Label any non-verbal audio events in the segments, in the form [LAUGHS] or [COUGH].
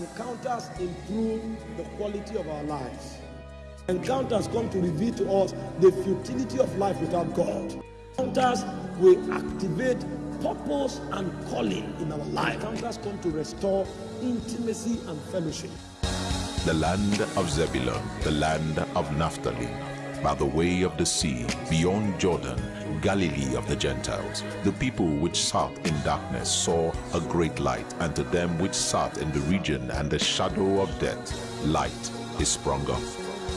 Encounters improve the quality of our lives. Encounters come to reveal to us the futility of life without God. Encounters will activate purpose and calling in our life. Encounters come to restore intimacy and fellowship. the land of Zebulun, the land of Naphtali, by the way of the sea, beyond Jordan, Galilee of the Gentiles. The people which sat in darkness saw a great light, and to them which sat in the region and the shadow of death, light is sprung up.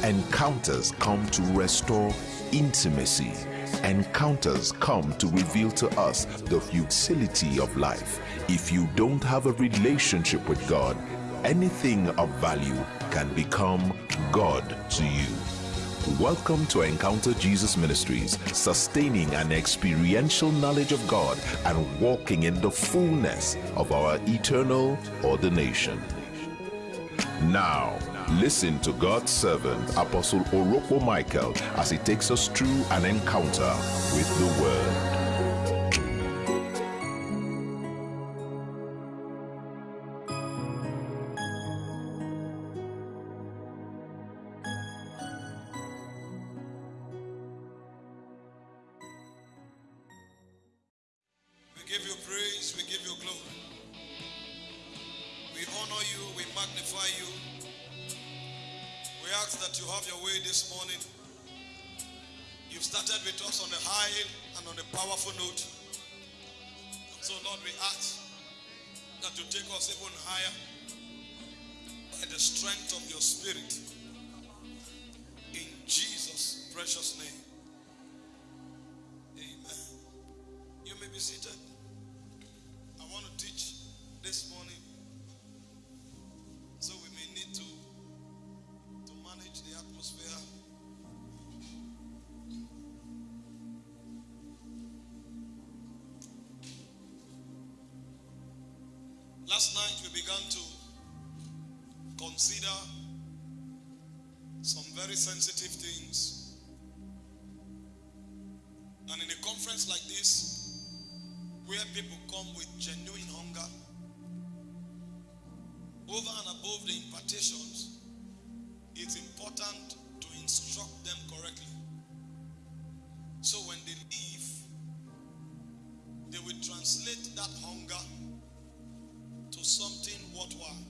Encounters come to restore intimacy. Encounters come to reveal to us the futility of life. If you don't have a relationship with God, anything of value can become God to you. Welcome to Encounter Jesus Ministries, sustaining an experiential knowledge of God and walking in the fullness of our eternal ordination. Now, listen to God's servant, Apostle Orokpo Michael, as he takes us through an encounter with the Word. On a powerful note. So, Lord, we ask that you take us even higher by the strength of your spirit. In Jesus' precious name. Amen. You may be seated. I want to teach this morning. Last night we began to consider some very sensitive things. And in a conference like this, where people come with genuine hunger, over and above the impartations, it's important to instruct them correctly. So when they leave, they will translate that hunger to something worthwhile.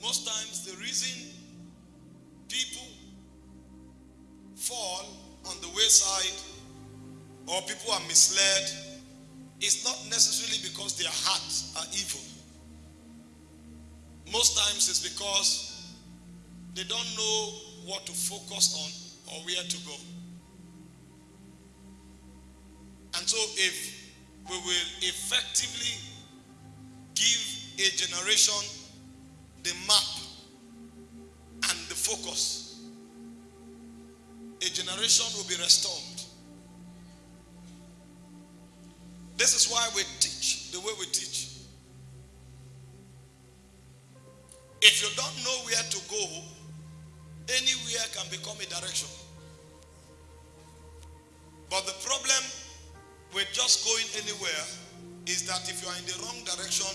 Most times, the reason people fall on the wayside or people are misled is not necessarily because their hearts are evil. Most times it's because they don't know what to focus on or where to go. And so, if we will effectively give a generation the map and the focus, a generation will be restored. This is why we teach the way we teach. If you don't know where to go, anywhere can become a direction. But the problem with just going anywhere is that if you are in the wrong direction,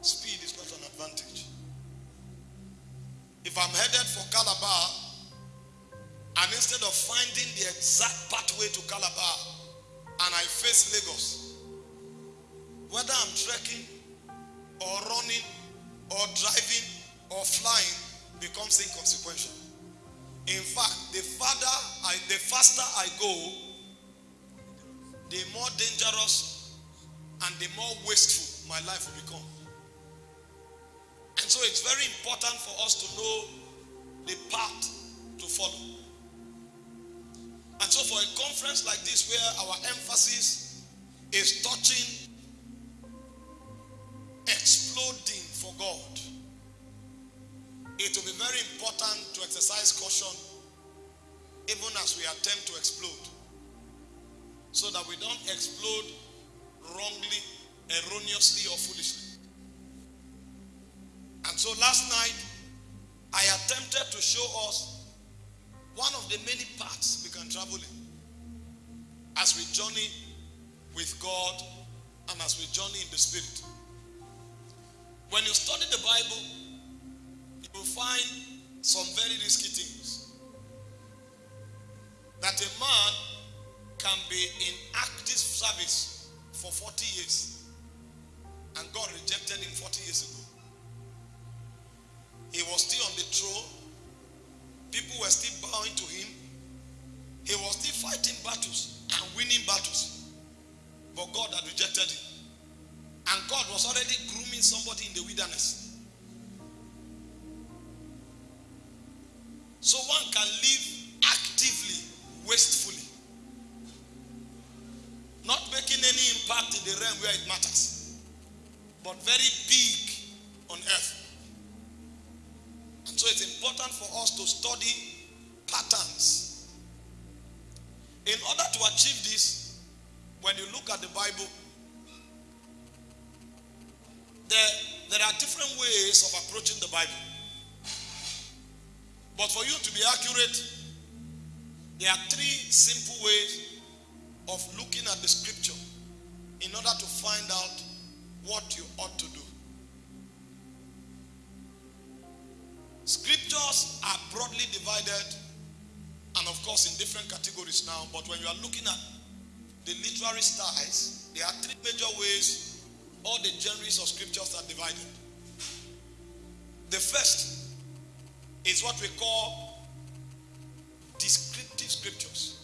speed is not an advantage. If I'm headed for Calabar, and instead of finding the exact pathway to Calabar, and I face Lagos, whether I'm trekking or running or driving or flying becomes inconsequential. In fact, the farther I, the faster I go, the more dangerous and the more wasteful my life will become. And so it's very important for us to know the path to follow. And so for a conference like this where our emphasis is touching exploding for God, it will be very important to exercise caution even as we attempt to explode so that we don't explode wrongly, erroneously, or foolishly. And so last night, I attempted to show us one of the many paths we can travel in as we journey with God and as we journey in the Spirit. When you study the Bible, you will find some very risky things. That a man can be in active service for 40 years and God rejected him 40 years ago. He was still on the throne. People were still bowing to him. He was still fighting battles and winning battles. But God had rejected him. And God was already grooming somebody in the wilderness. So one can live actively, wastefully, not making any impact in the realm where it matters, but very big on earth. And so it's important for us to study patterns. In order to achieve this, when you look at the Bible, there, there are different ways of approaching the Bible. But for you to be accurate, there are three simple ways of looking at the scripture in order to find out what you ought to do. Scriptures are broadly divided and, of course, in different categories now. But when you are looking at the literary styles, there are three major ways all the genres of scriptures are divided. The first is what we call descriptive scriptures.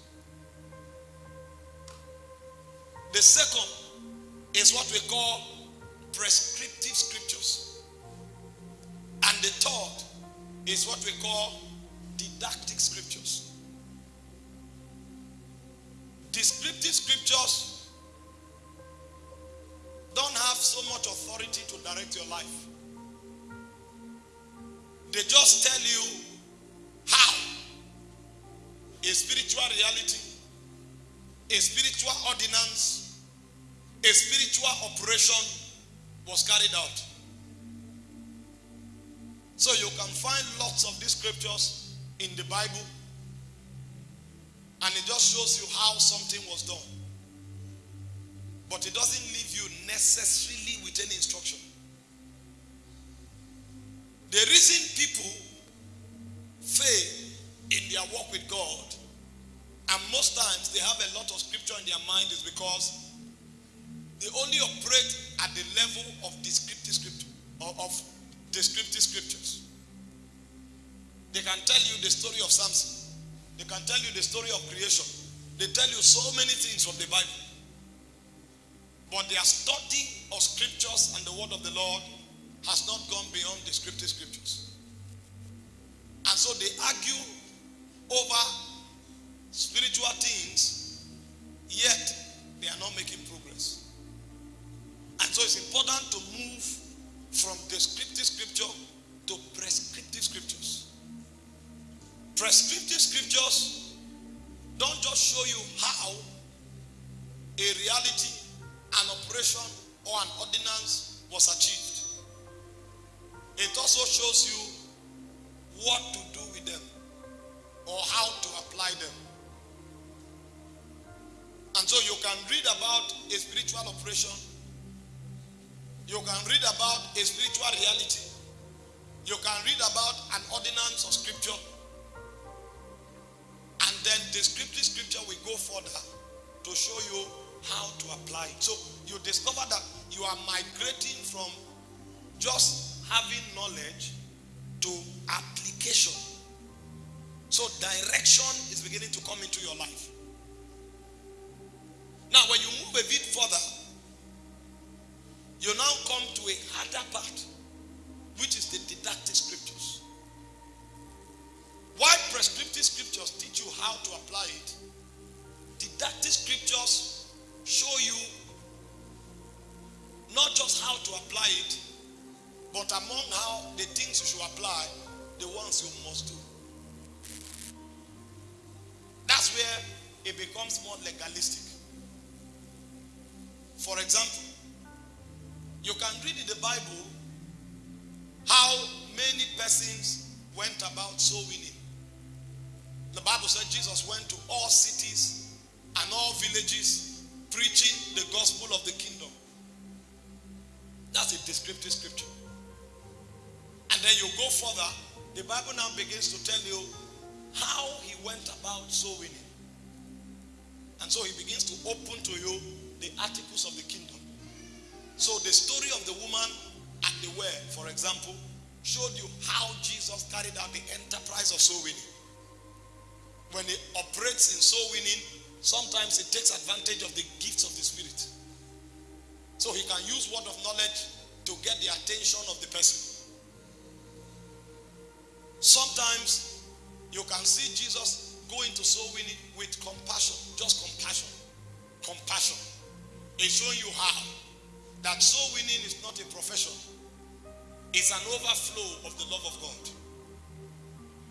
The second is what we call prescriptive scriptures. And the third is what we call didactic scriptures. Descriptive scriptures don't have so much authority to direct your life. They just tell you how a spiritual reality, a spiritual ordinance, a spiritual operation was carried out. So you can find lots of these scriptures in the Bible, and it just shows you how something was done. But it doesn't leave you necessarily with any instruction. The reason people fail in their walk with God, and most times they have a lot of scripture in their mind, is because they only operate at the level of descriptive scripture, of descriptive scriptures. They can tell you the story of Samson. They can tell you the story of creation. They tell you so many things from the Bible. But their study of scriptures and the word of the Lord has not gone beyond descriptive scriptures. And so they argue over spiritual things, yet they are not making progress. And so it's important to move from descriptive scripture to prescriptive scriptures. Prescriptive scriptures don't just show you how a reality, an operation, or an ordinance was achieved. It also shows you what to do with them or how to apply them. And so you can read about a spiritual operation, you can read about a spiritual reality, you can read about an ordinance of scripture, and then the scripture scripture will go further to show you how to apply it. So you discover that you are migrating from just having knowledge to application. So direction is beginning to come into your life. Now, when you move a bit further, you now come to a harder part, which is the didactic scriptures. Why prescriptive scriptures teach you how to apply it? Didactic scriptures show you not just how to apply it, but among how the things you should apply, the ones you must do. That's where it becomes more legalistic. For example, you can read in the Bible how many persons went about soul winning. The Bible said Jesus went to all cities and all villages preaching the gospel of the kingdom. That's a descriptive scripture. And then you go further, the Bible now begins to tell you how he went about soul winning. And so he begins to open to you the articles of the kingdom. So the story of the woman at the well, for example, showed you how Jesus carried out the enterprise of soul winning. When he operates in soul winning, sometimes he takes advantage of the gifts of the Spirit. So he can use word of knowledge to get the attention of the person. Sometimes you can see Jesus go into soul winning with compassion, just compassion. Compassion. It's showing you how that soul winning is not a profession, it's an overflow of the love of God.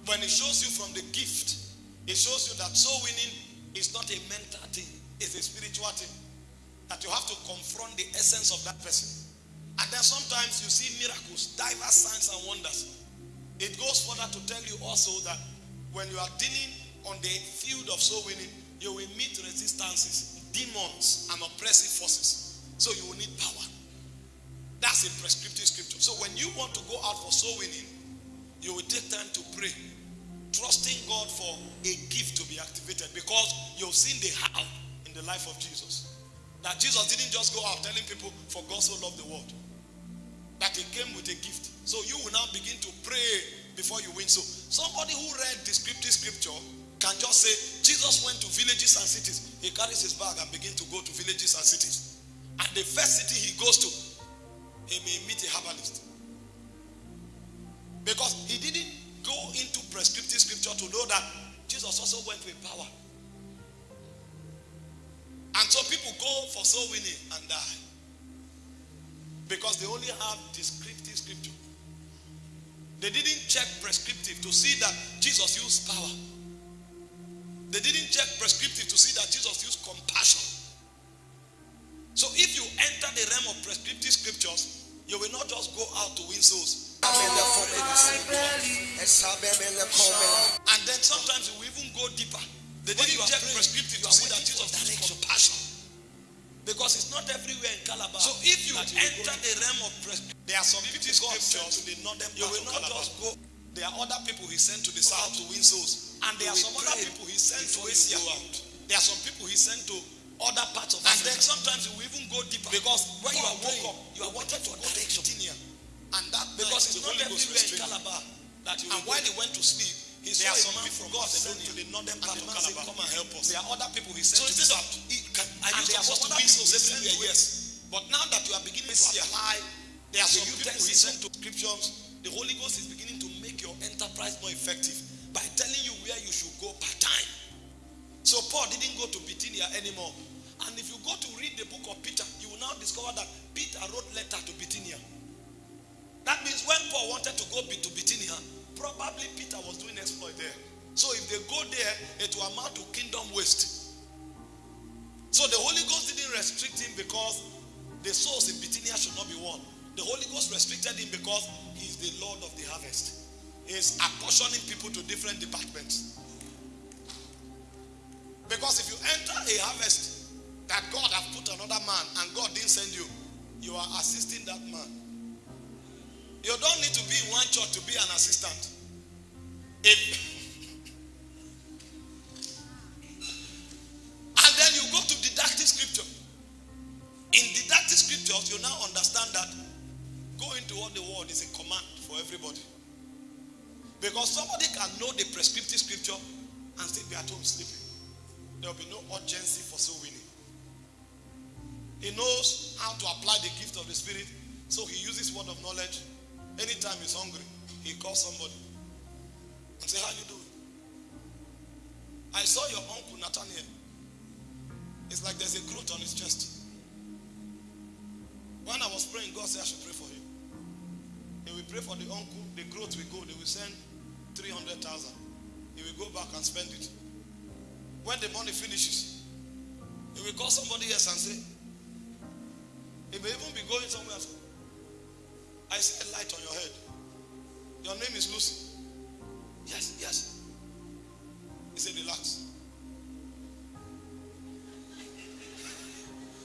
When it shows you from the gift, it shows you that soul winning is not a mental thing, it's a spiritual thing. That you have to confront the essence of that person. And then sometimes you see miracles, diverse signs and wonders. It goes further to tell you also that when you are dealing on the field of soul winning, you will meet resistances, demons, and oppressive forces. So you will need power. That's a prescriptive scripture. So when you want to go out for soul winning, you will take time to pray, trusting God for a gift to be activated because you've seen the how in the life of Jesus. That Jesus didn't just go out telling people, for God so loved the world. That he came with a gift. So you will now begin to pray before you win. So somebody who read the scripture scripture can just say, Jesus went to villages and cities. He carries his bag and begin to go to villages and cities. And the first city he goes to, he may meet a herbalist. Because he didn't go into prescriptive scripture to know that Jesus also went with power. And so people go for soul winning and die. Because they only have descriptive scripture. They didn't check prescriptive to see that Jesus used power. They didn't check prescriptive to see that Jesus used compassion. So if you enter the realm of prescriptive scriptures, you will not just go out to win souls. And then sometimes you will even go deeper. They didn't check prescriptive to see that Jesus used compassion. Because it's not everywhere in Calabar. So if you enter the realm of prescriptive, there are some people God sent to the northern You will not just go. There are other people he sent to the south to win souls. And there are some other people he sent to Asia. There are some people he sent to other parts of And then sometimes you even go deeper. Because when you are woke up, you are wanted to go to Virginia. And that because it's not everywhere in Calabar that you And while he went to sleep, he there saw some people from God sent to the northern part of Calabar. Come and help us. There are other people he sent so to the south. Are supposed to be so everywhere, yes. But now that you are beginning to apply, there are some people he sent to scriptures. The Holy Ghost is more effective by telling you where you should go part time. So Paul didn't go to Bithynia anymore. And if you go to read the book of Peter, you will now discover that Peter wrote letter to Bithynia. That means when Paul wanted to go to Bithynia, probably Peter was doing exploit there. So if they go there, it will amount to kingdom waste. So the Holy Ghost didn't restrict him because the souls in Bithynia should not be won. The Holy Ghost restricted him because he is the Lord of the harvest. Is apportioning people to different departments. Because if you enter a harvest that God has put another man and God didn't send you, you are assisting that man. You don't need to be in one church to be an assistant. If [LAUGHS] and then you go to didactic scripture. In didactic scriptures, you now understand that going to all the world is a command for everybody. Because somebody can know the prescriptive scripture and still be at home sleeping. There will be no urgency for soul winning. He knows how to apply the gift of the Spirit, so he uses word of knowledge. Anytime he's hungry, he calls somebody and say, "How you doing?" I saw your uncle Nathaniel. It's like there's a growth on his chest. When I was praying, God said I should pray for him. He will pray for the uncle. The growth will go. They will send 300,000. He will go back and spend it. When the money finishes, he will call somebody else and say, he may even be going somewhere else. I see a light on your head. Your name is Lucy. Yes, yes. He said, relax.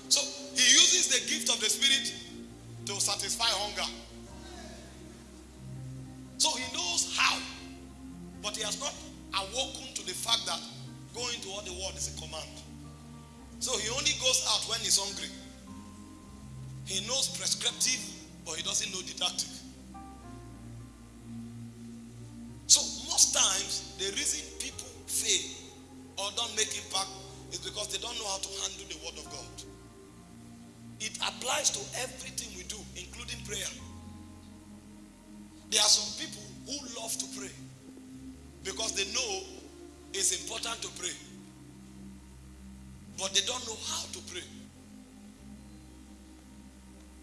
So he uses the gift of the Spirit to satisfy hunger. Fact that going to all the world is a command. So he only goes out when he's hungry. He knows prescriptive, but he doesn't know didactic. So most times the reason people fail or don't make impact is because they don't know how to handle the word of God. It applies to everything we do, including prayer. There are some people who love to pray because they know it's important to pray, but they don't know how to pray.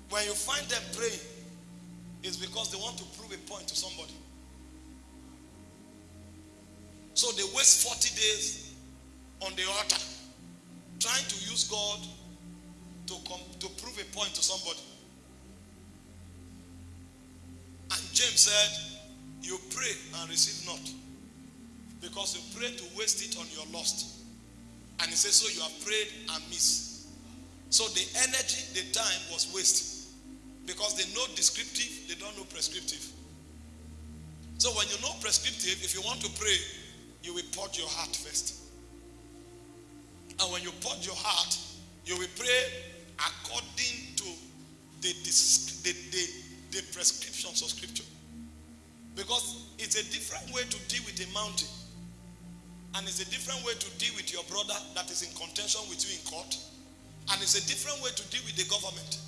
When you find them praying, it's because they want to prove a point to somebody. So they waste 40 days on the altar trying to use God to, come, to prove a point to somebody. And James said, You pray and receive not. Because you pray to waste it on your lust. And he says, So you have prayed and missed. So the energy, the time was wasted. Because they know descriptive, they don't know prescriptive. So when you know prescriptive, if you want to pray, you will purge your heart first. And when you purge your heart, you will pray according to the, the, the, the prescriptions of scripture. Because it's a different way to deal with a mountain. And it's a different way to deal with your brother that is in contention with you in court. And it's a different way to deal with the government.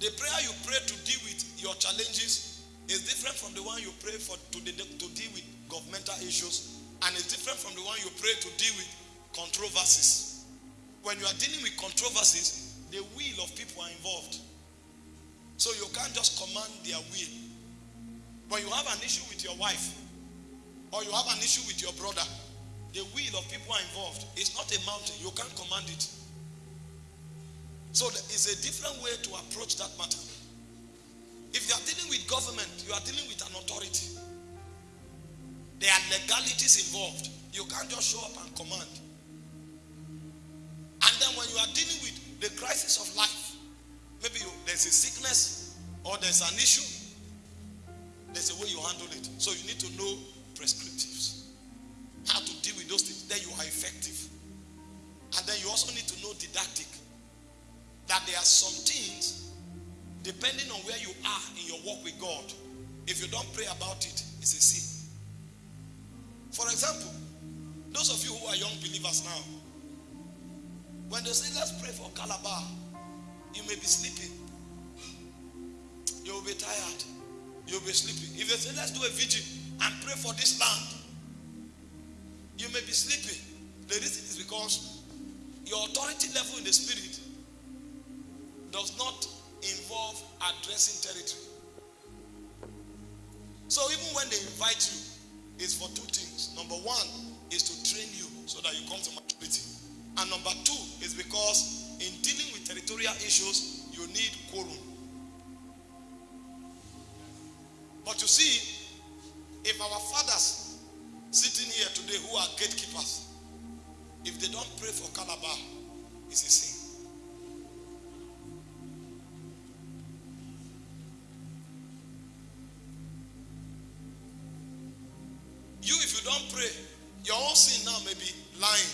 The prayer you pray to deal with your challenges is different from the one you pray for to, the, to deal with governmental issues. And it's different from the one you pray to deal with controversies. When you are dealing with controversies, the will of people are involved. So you can't just command their will. When you have an issue with your wife, or you have an issue with your brother, the will of people are involved. It's not a mountain. You can't command it. So it's a different way to approach that matter. If you are dealing with government, you are dealing with an authority. There are legalities involved. You can't just show up and command. And then when you are dealing with the crisis of life, maybe you, there's a sickness or there's an issue, there's a way you handle it. So you need to know prescriptives, how to deal with those things. Then you are effective. And then you also need to know didactic. That there are some things, depending on where you are in your walk with God, if you don't pray about it, it's a sin. For example, those of you who are young believers now, when they say, let's pray for Calabar, you may be sleeping. You will be tired. You'll be sleeping. If they say, let's do a vigil and pray for this land, you may be sleeping. The reason is because your authority level in the spirit does not involve addressing territory. So even when they invite you, it's for two things. Number one is to train you so that you come to maturity. And number two is because in dealing with territorial issues, you need quorum. But you see, if our fathers sitting here today who are gatekeepers, if they don't pray for Calabar, it's a sin. You, if you don't pray, your own sin now may be lying,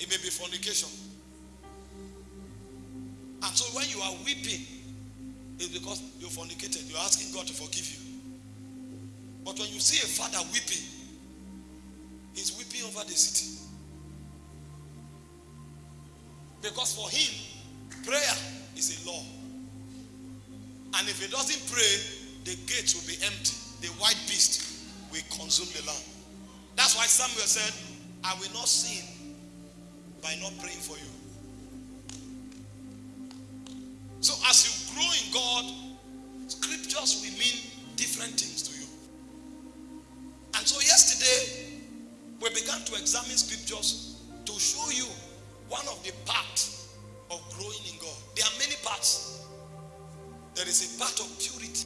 it may be fornication. And so when you are weeping, it's because you fornicated. You're asking God to forgive you. But when you see a father weeping, he's weeping over the city. Because for him, prayer is a law. And if he doesn't pray, the gates will be empty. The white beast will consume the land. That's why Samuel said, I will not sin by not praying for you. So as you grow in God, scriptures will mean different things to you. And so yesterday, we began to examine scriptures to show you one of the parts of growing in God. There are many parts. There is a part of purity.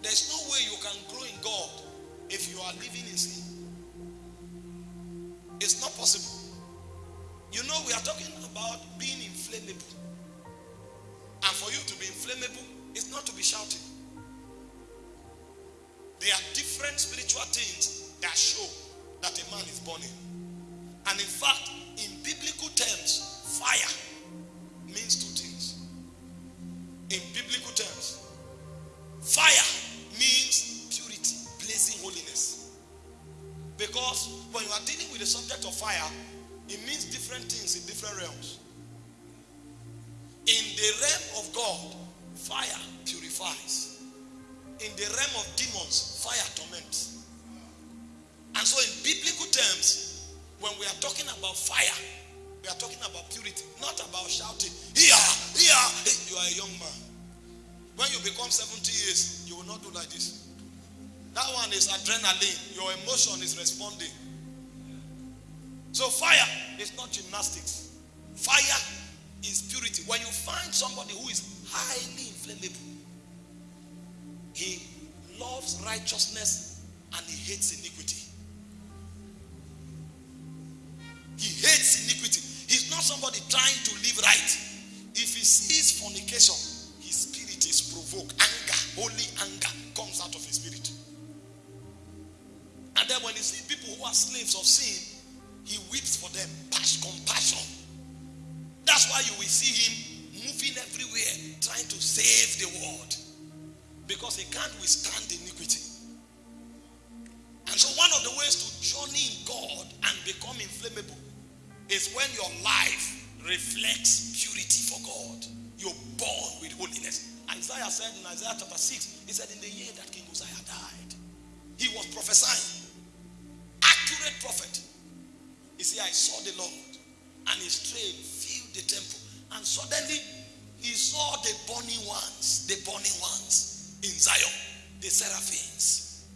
There's no way you can grow in God if you are living in sin. It's not possible. You know, we are talking about being inflammable. And for you to be inflammable, it's not to be shouting. There are different spiritual things that show that a man is burning. And in fact, in biblical terms, fire means two things. In biblical terms, fire means purity, blazing holiness. Because when you are dealing with the subject of fire, it means different things in different realms. In the realm of God, fire purifies. In the realm of demons, fire torments. And so, in biblical terms, when we are talking about fire, we are talking about purity, not about shouting, here, here. You are a young man. When you become 70 years, you will not do like this. That one is adrenaline. Your emotion is responding. So fire is not gymnastics. Fire is purity. When you find somebody who is highly inflammable, he loves righteousness and he hates iniquity. He hates iniquity. He's not somebody trying to live right. If he sees fornication, his spirit is provoked. Anger, holy anger comes out of his spirit. And then when he sees people who are slaves of sin, he weeps for them, compassion. That's why you will see him moving everywhere, trying to save the world. Because he can't withstand iniquity. And so one of the ways to journey in God and become inflammable is when your life reflects purity for God. You're born with holiness. Isaiah said in Isaiah chapter 6, he said, In the year that King Uzziah died, he was prophesying. Accurate prophet. He said, I saw the Lord, and his train filled the temple. And suddenly he saw the burning ones, the burning ones in Zion, the seraphims.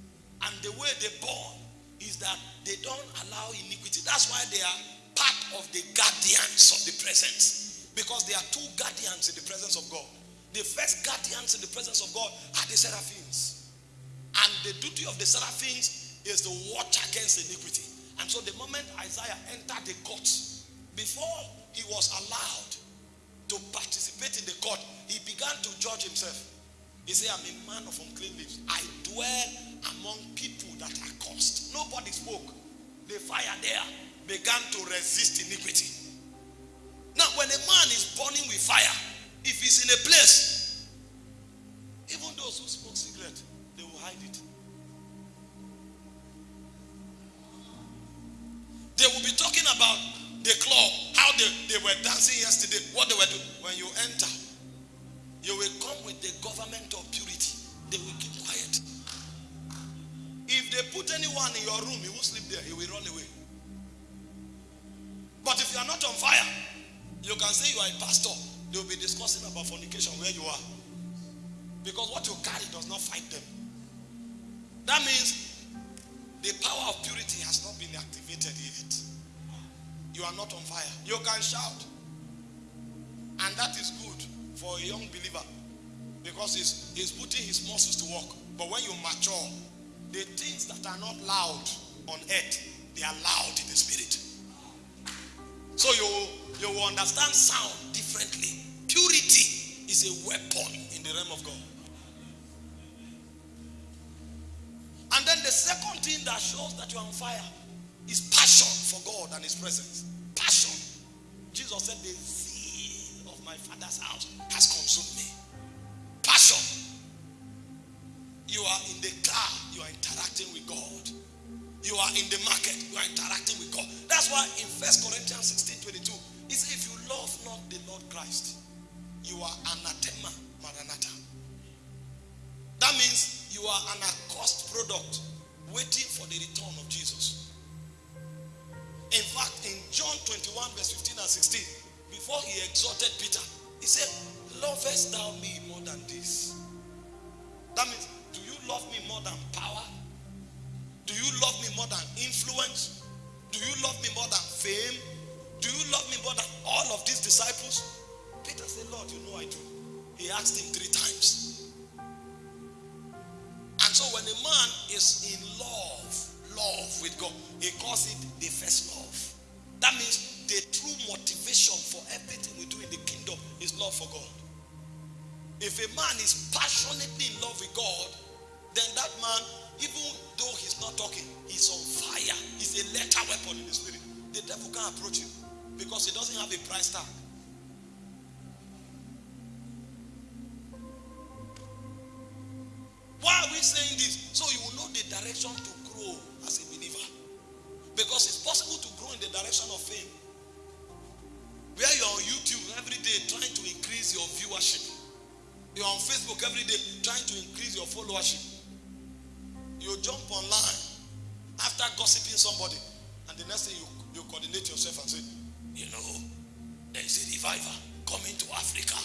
And the way they born is that they don't allow iniquity. That's why they are part of the guardians of the presence. Because there are two guardians in the presence of God. The first guardians in the presence of God are the seraphims. And the duty of the seraphims is to watch against iniquity. And so the moment Isaiah entered the court, before he was allowed to participate in the court, he began to judge himself. He said, I'm a man of unclean lips. I dwell among people that are cursed. Nobody spoke. The fire there began to resist iniquity. Now, when a man is burning with fire, if he's in a place, even those who smoke cigarette, they will hide it. They will be talking about the club, how they, they were dancing yesterday, what they were doing. When you enter, you will come with the government of purity. They will keep quiet. If they put anyone in your room, he will sleep there, he will run away. But if you are not on fire, you can say you are a pastor. They will be discussing about fornication where you are. Because what you carry does not fight them. That means the power of purity has not been activated yet. You are not on fire. You can shout. And that is good for a young believer because he's, he's putting his muscles to work. But when you mature, the things that are not loud on earth, they are loud in the spirit. So you, you will understand sound differently. Purity is a weapon in the realm of God. And then the second thing that shows that you are on fire is passion for God and His presence. Passion. Jesus said, The my Father's house has consumed me. Passion. You are in the car, you are interacting with God. You are in the market, you are interacting with God. That's why in First Corinthians 16 22, he said, If you love not the Lord Christ, you are anathema maranatha. That means you are an accursed product waiting for the return of Jesus. In fact, in John 21, verse 15 and 16, before he exhorted Peter, he said, Lovest thou me more than this? That means, do you love me more than power? Do you love me more than influence? Do you love me more than fame? Do you love me more than all of these disciples? Peter said, Lord, you know I do. He asked him three times. And so when a man is in love, love with God, he calls it the first love. That means the true motivation for everything we do in the kingdom is love for God. If a man is passionately in love with God, then that man even though he's not talking, he's on fire. He's a letter weapon in the spirit. The devil can't approach him because he doesn't have a price tag. Why are we saying this? So you will know the direction to grow as a believer. Because it's possible to grow in the direction of fame. Day trying to increase your viewership. You're on Facebook every day trying to increase your followership. You jump online after gossiping somebody, and the next thing you, you coordinate yourself and say, You know, there is a revival coming to Africa,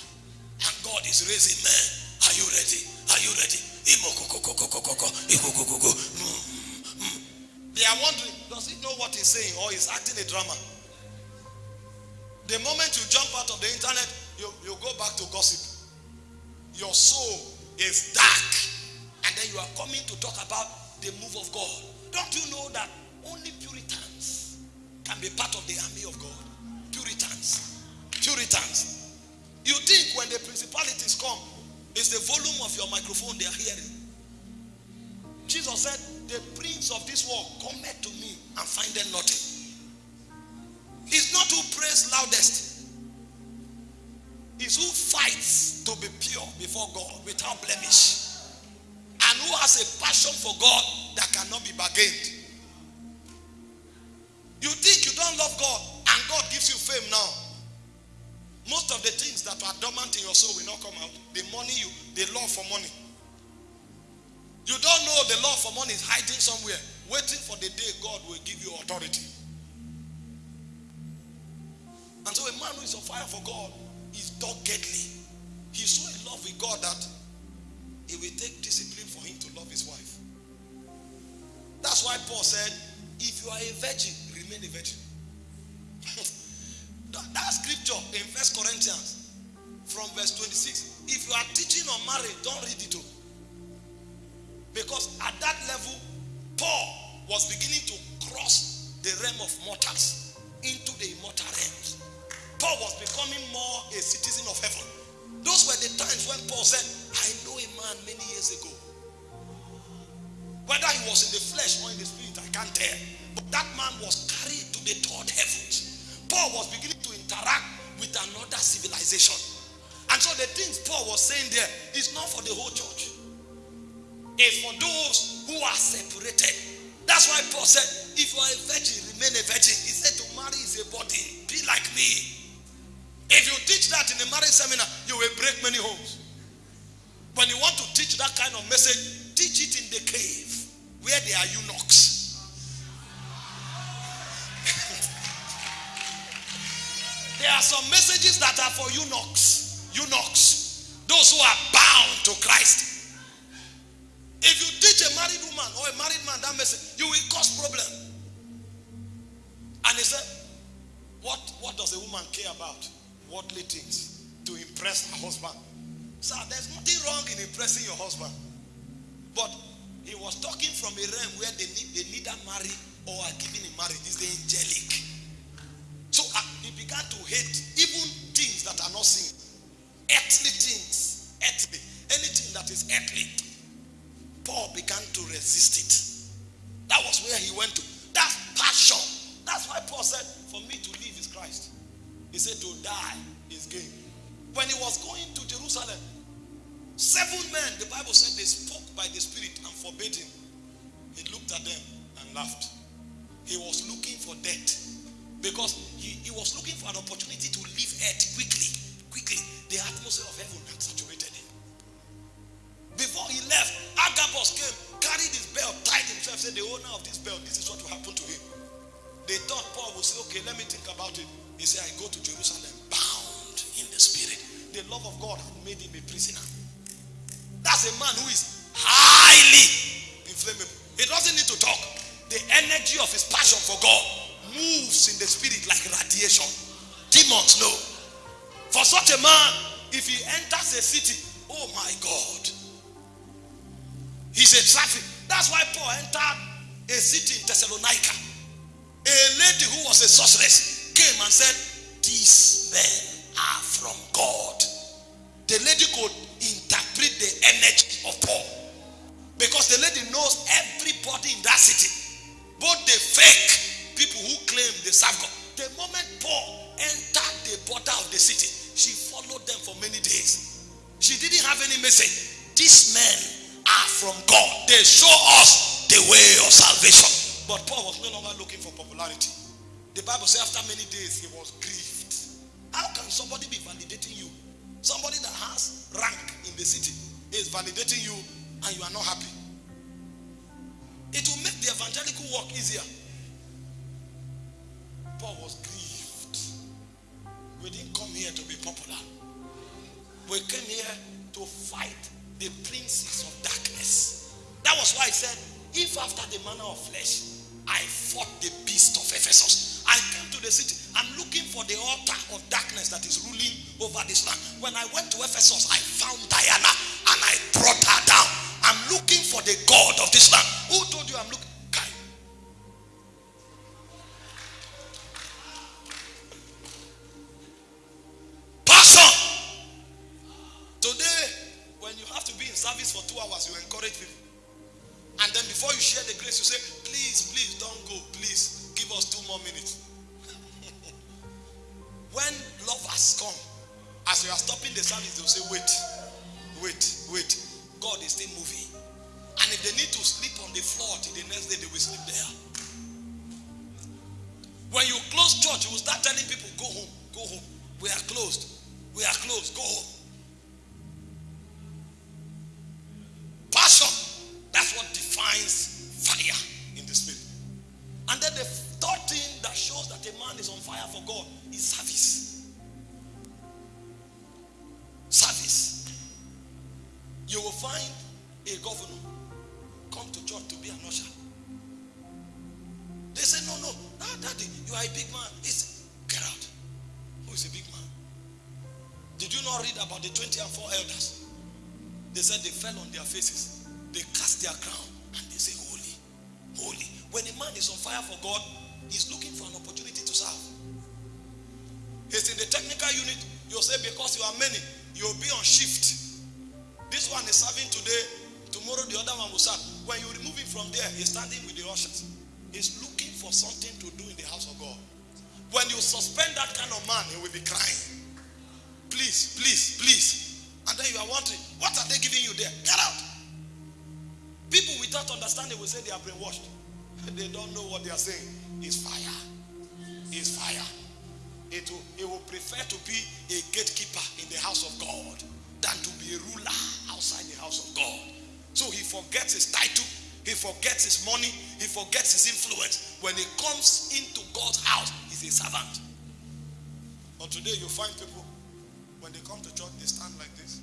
and God is raising men. Are you ready? Are you ready? They are wondering, does he know what he's saying or he's acting a drama? The moment you jump out of the internet, you, you go back to gossip. Your soul is dark. And then you are coming to talk about the move of God. Don't you know that only Puritans can be part of the army of God? Puritans. Puritans. You think when the principalities come, it's the volume of your microphone they are hearing. Jesus said, The prince of this world cometh to me and findeth nothing. It's not who prays loudest. It's who fights to be pure before God without blemish. And who has a passion for God that cannot be bargained. You think you don't love God and God gives you fame now. Most of the things that are dormant in your soul will not come out. The money you, the love for money. You don't know the love for money is hiding somewhere, waiting for the day God will give you authority. And so a man who is on fire for God is doggedly. He's so in love with God that it will take discipline for him to love his wife. That's why Paul said, if you are a virgin, remain a virgin. [LAUGHS] that, that scripture in First Corinthians from verse 26. If you are teaching on marriage, don't read it all. Because at that level, Paul was beginning to cross the realm of mortals into the immortal realms. Paul was becoming more a citizen of heaven. Those were the times when Paul said, I know a man many years ago. Whether he was in the flesh or in the spirit, I can't tell. But that man was carried to the third heavens. Paul was beginning to interact with another civilization. And so the things Paul was saying there is not for the whole church. It's for those who are separated. That's why Paul said, if you are a virgin, remain a virgin. He said to marry is a body. Be like me. If you teach that in a marriage seminar, you will break many homes. When you want to teach that kind of message, teach it in the cave where there are eunuchs. [LAUGHS] there are some messages that are for eunuchs. Eunuchs. Those who are bound to Christ. If you teach a married woman or a married man that message, you will cause problem. And he said, what, what does a woman care about? Worldly things to impress her husband. Sir, there's nothing wrong in impressing your husband. But he was talking from a realm where they, need, they neither marry or are given in marriage. It's the angelic. So uh, he began to hate even things that are not seen. Earthly things. Earthly. Anything that is earthly. Paul began to resist it. That was where he went to. That's passion. That's why Paul said, for me to live is Christ. He said to die is gain. When he was going to Jerusalem, seven men, the Bible said they spoke by the Spirit and forbade him. He looked at them and laughed. He was looking for death because he, he was looking for an opportunity to leave earth quickly. Quickly. The atmosphere of heaven had saturated him. Before he left, Agabus came, carried his belt, tied himself, said, The owner of this belt, this is what will happen to him. They thought Paul would say, Okay, let me think about it. He said, I go to Jerusalem bound in the spirit. The love of God had made him a prisoner. That's a man who is highly inflammable. He doesn't need to talk. The energy of his passion for God moves in the spirit like radiation. Demons know. For such a man, if he enters a city, oh my God, he's a traffic. That's why Paul entered a city in Thessalonica. A lady who was a sorceress came and said, These men are from God. The lady could interpret the energy of Paul. Because the lady knows everybody in that city. Both the fake people who claim they serve God. The moment Paul entered the border of the city, she followed them for many days. She didn't have any message. These men are from God. They show us the way of salvation. But Paul was no longer looking for popularity. The Bible says after many days he was grieved. How can somebody be validating you? Somebody that has rank in the city is validating you and you are not happy. It will make the evangelical work easier. Paul was grieved. We didn't come here to be popular. We came here to fight the princes of darkness. That was why I said, if after the manner of flesh, I fought the beast of Ephesus, I came to the city. I'm looking for the altar of darkness that is ruling over this land. When I went to Ephesus, I found Diana and I brought her down. I'm looking for the God of this land. Who told you I'm looking? Before you share the grace, you say, please, please don't go. Please give us two more minutes. [LAUGHS] when lovers come, as you are stopping the service, they'll say, wait, wait, wait. God is still moving. And if they need to sleep on the floor till the next day, they will sleep there. When you close church, you will start telling people, go home, go home. We are closed. We are closed. Go home. For God is service. Service. You will find a governor come to church to be an usher. They say, no, no, no, daddy, you are a big man. It's get out. Who is a big man? Did you not read about the 20 and 4 elders? They said they fell on their faces. They cast their crown and they say, Holy, holy. When a man is on fire for God, he's looking for an opportunity He's in the technical unit. You'll say, because you are many, you'll be on shift. This one is serving today, tomorrow the other one will serve. When you remove him from there, he's standing with the ushers. He's looking for something to do in the house of God. When you suspend that kind of man, he will be crying. Please, please, please. And then you are wondering, what are they giving you there? Get out. People without understanding will say they are brainwashed. [LAUGHS] They don't know what they are saying. It's fire. It's fire. It will, it will prefer to be a gatekeeper in the house of God than to be a ruler outside the house of God. So he forgets his title, he forgets his money, he forgets his influence. When he comes into God's house, he's a servant. But today you find people, when they come to church, they stand like this.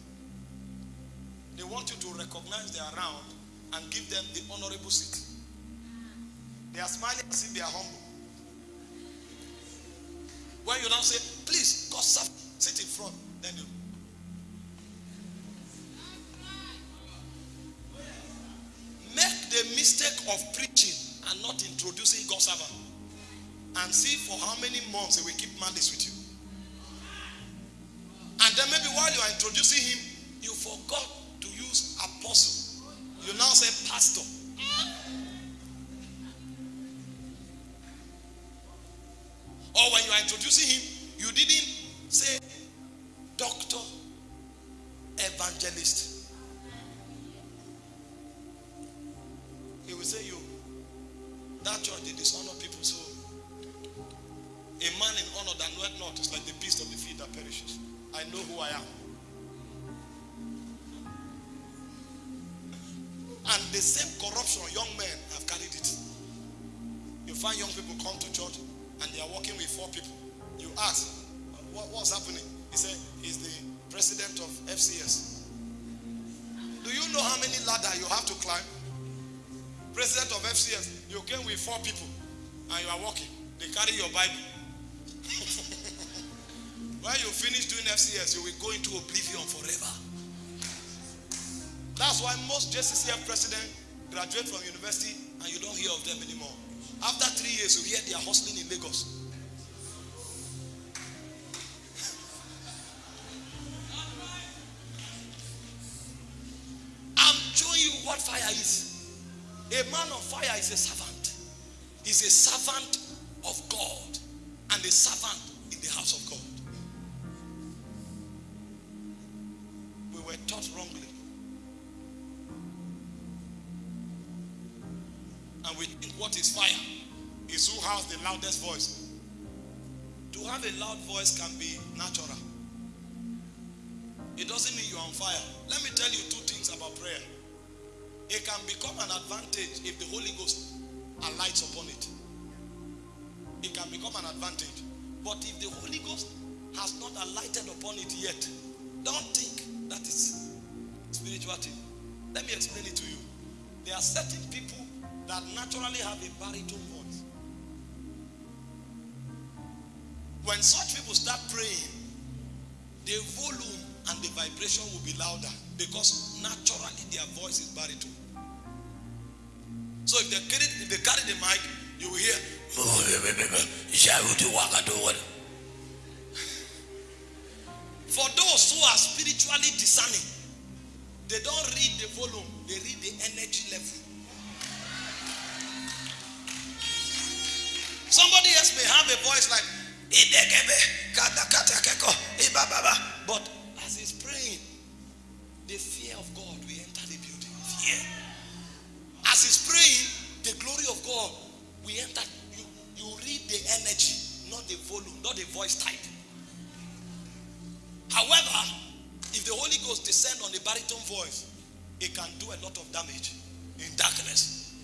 They want you to recognize they are around and give them the honorable seat. They are smiling as if they are humble. When you now say, please, God sit in front, then you make the mistake of preaching and not introducing God's servant. And see for how many months he will keep malice with you. And then maybe while you are introducing him, you forgot to use apostle. You now say pastor. Or when you are introducing him, you didn't say doctor, evangelist. He will say you. That church they dishonor people so. A man in honor that knoweth not is like the beast of the field that perishes. I know who I am. And the same corruption, young men have carried it. You find young people come to church and they are working with four people. You ask, what, what's happening? He said, he's the president of FCS. Do you know how many ladder you have to climb? President of FCS, you came with four people and you are walking. They carry your Bible. [LAUGHS] when you finish doing FCS, you will go into oblivion forever. That's why most JCCF presidents graduate from university and you don't hear of them anymore. After three years, you hear they are hustling in Lagos. I'm showing you what fire is? A man of fire is a servant. He's a servant of God and a servant in the house of God. We were taught wrongly. And we think what is fire is who has the loudest voice. To have a loud voice can be natural. It doesn't mean you're on fire. Let me tell you two things about prayer. It can become an advantage if the Holy Ghost alights upon it. It can become an advantage. But if the Holy Ghost has not alighted upon it yet, don't think that is spirituality. Let me explain it to you. There are certain people that naturally have a baritone When such people start praying, the volume and the vibration will be louder because naturally their voice is baritone. So if they carry, if they carry the mic, you will hear. For those who are spiritually discerning, they don't read the volume, they read the energy level. Somebody else may have a voice like, but as he's praying, the fear of God will enter the building. Fear. As he's praying, the glory of God will enter. You, you read the energy, not the volume, not the voice type. However, if the Holy Ghost descend on a baritone voice, it can do a lot of damage in darkness.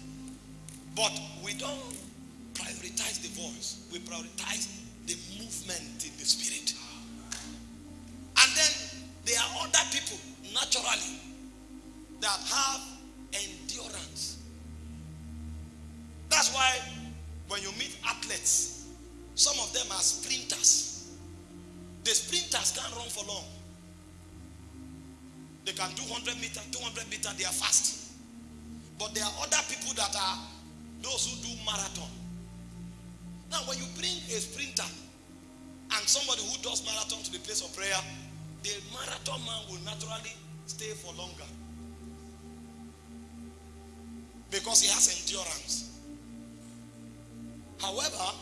But we don't prioritize the voice. We prioritize the movement in the spirit. And then there are other people naturally that have endurance. That's why when you meet athletes, some of them are sprinters. The sprinters can't run for long. They can do 100 meter, 200 meter, they are fast. But there are other people that are those who do marathon. Now, when you bring a sprinter and somebody who does marathon to the place of prayer, the marathon man will naturally stay for longer because he has endurance. However,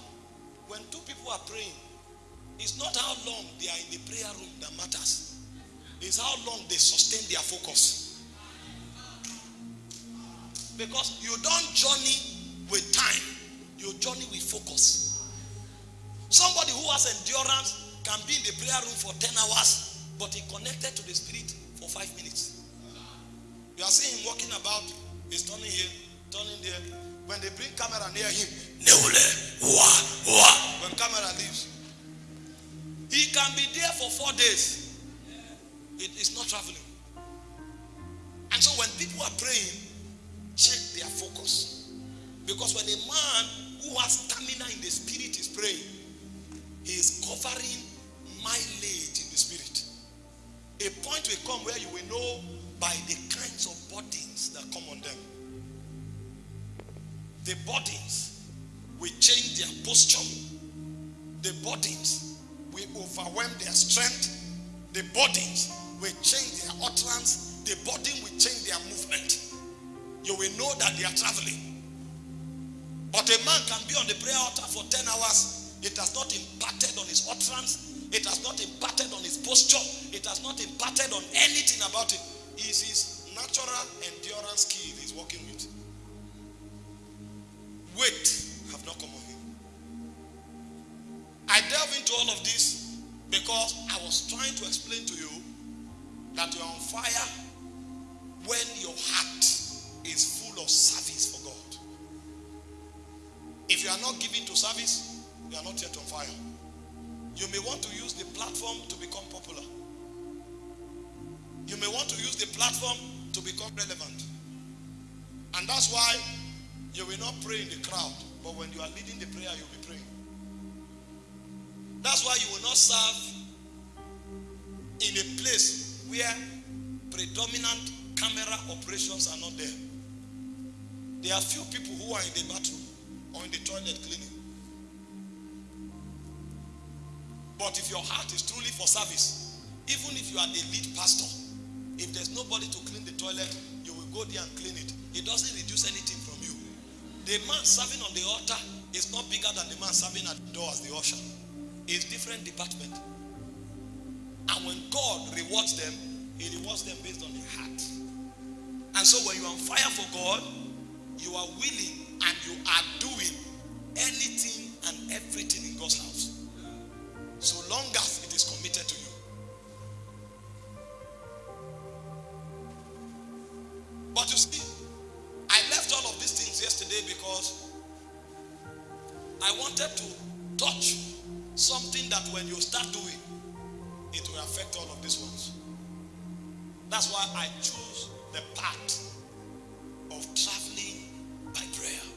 when two people are praying, it's not how long they are in the prayer room that matters, it's how long they sustain their focus. Because you don't journey with time, you journey with focus. Somebody who has endurance can be in the prayer room for 10 hours, but he connected to the spirit for five minutes. You are seeing him walking about, he's turning here, turning there. When they bring camera near him. When camera leaves, he can be there for four days. It is not traveling. And so when people are praying, check their focus. Because when a man who has stamina in the spirit is praying, he is covering mileage in the spirit. A point will come where you will know by the kinds of burdens that come on them. The burdens will change their posture. The burdens will overwhelm their strength. The burdens will change their utterance. The burden will change their movement. You will know that they are traveling. But a man can be on the prayer altar for 10 hours. It has not impacted on his utterance. It has not impacted on his posture. It has not impacted on anything about it. It's his natural endurance skill he's working with. Weight have not come on him. I delve into all of this because I was trying to explain to you that you're on fire when your heart is full of service. If you are not giving to service, you are not yet on fire. You may want to use the platform to become popular. You may want to use the platform to become relevant. And that's why you will not pray in the crowd, but when you are leading the prayer, you'll be praying. That's why you will not serve in a place where predominant camera operations are not there. There are few people who are in the bathroom or in the toilet cleaning. But if your heart is truly for service, even if you are the lead pastor, if there's nobody to clean the toilet, you will go there and clean it. It doesn't reduce anything from you. The man serving on the altar is not bigger than the man serving at the door as the usher. It's different department. And when God rewards them, He rewards them based on their heart. And so when you're on fire for God, you are willing and you are doing anything and everything in God's house. So long as it is committed to you. But you see, I left all of these things yesterday because I wanted to touch something that when you start doing, it will affect all of these ones. That's why I choose the path of traveling by prayer.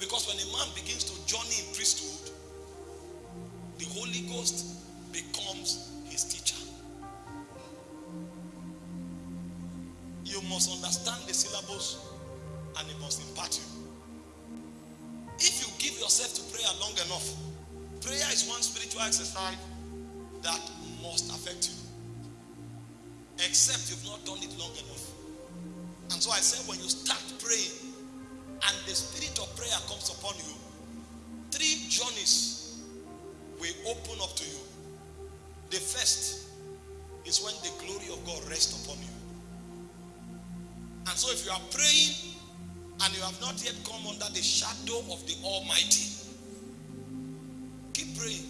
Because when a man begins to journey in priesthood, the Holy Ghost becomes his teacher. You must understand the syllables and it must impart you. If you give yourself to prayer long enough, prayer is one spiritual exercise that must affect you. Except you've not done it long enough. And so I said, when you start praying and the spirit of prayer comes upon you, three journeys will open up to you. The first is when the glory of God rests upon you. And so if you are praying and you have not yet come under the shadow of the Almighty, keep praying.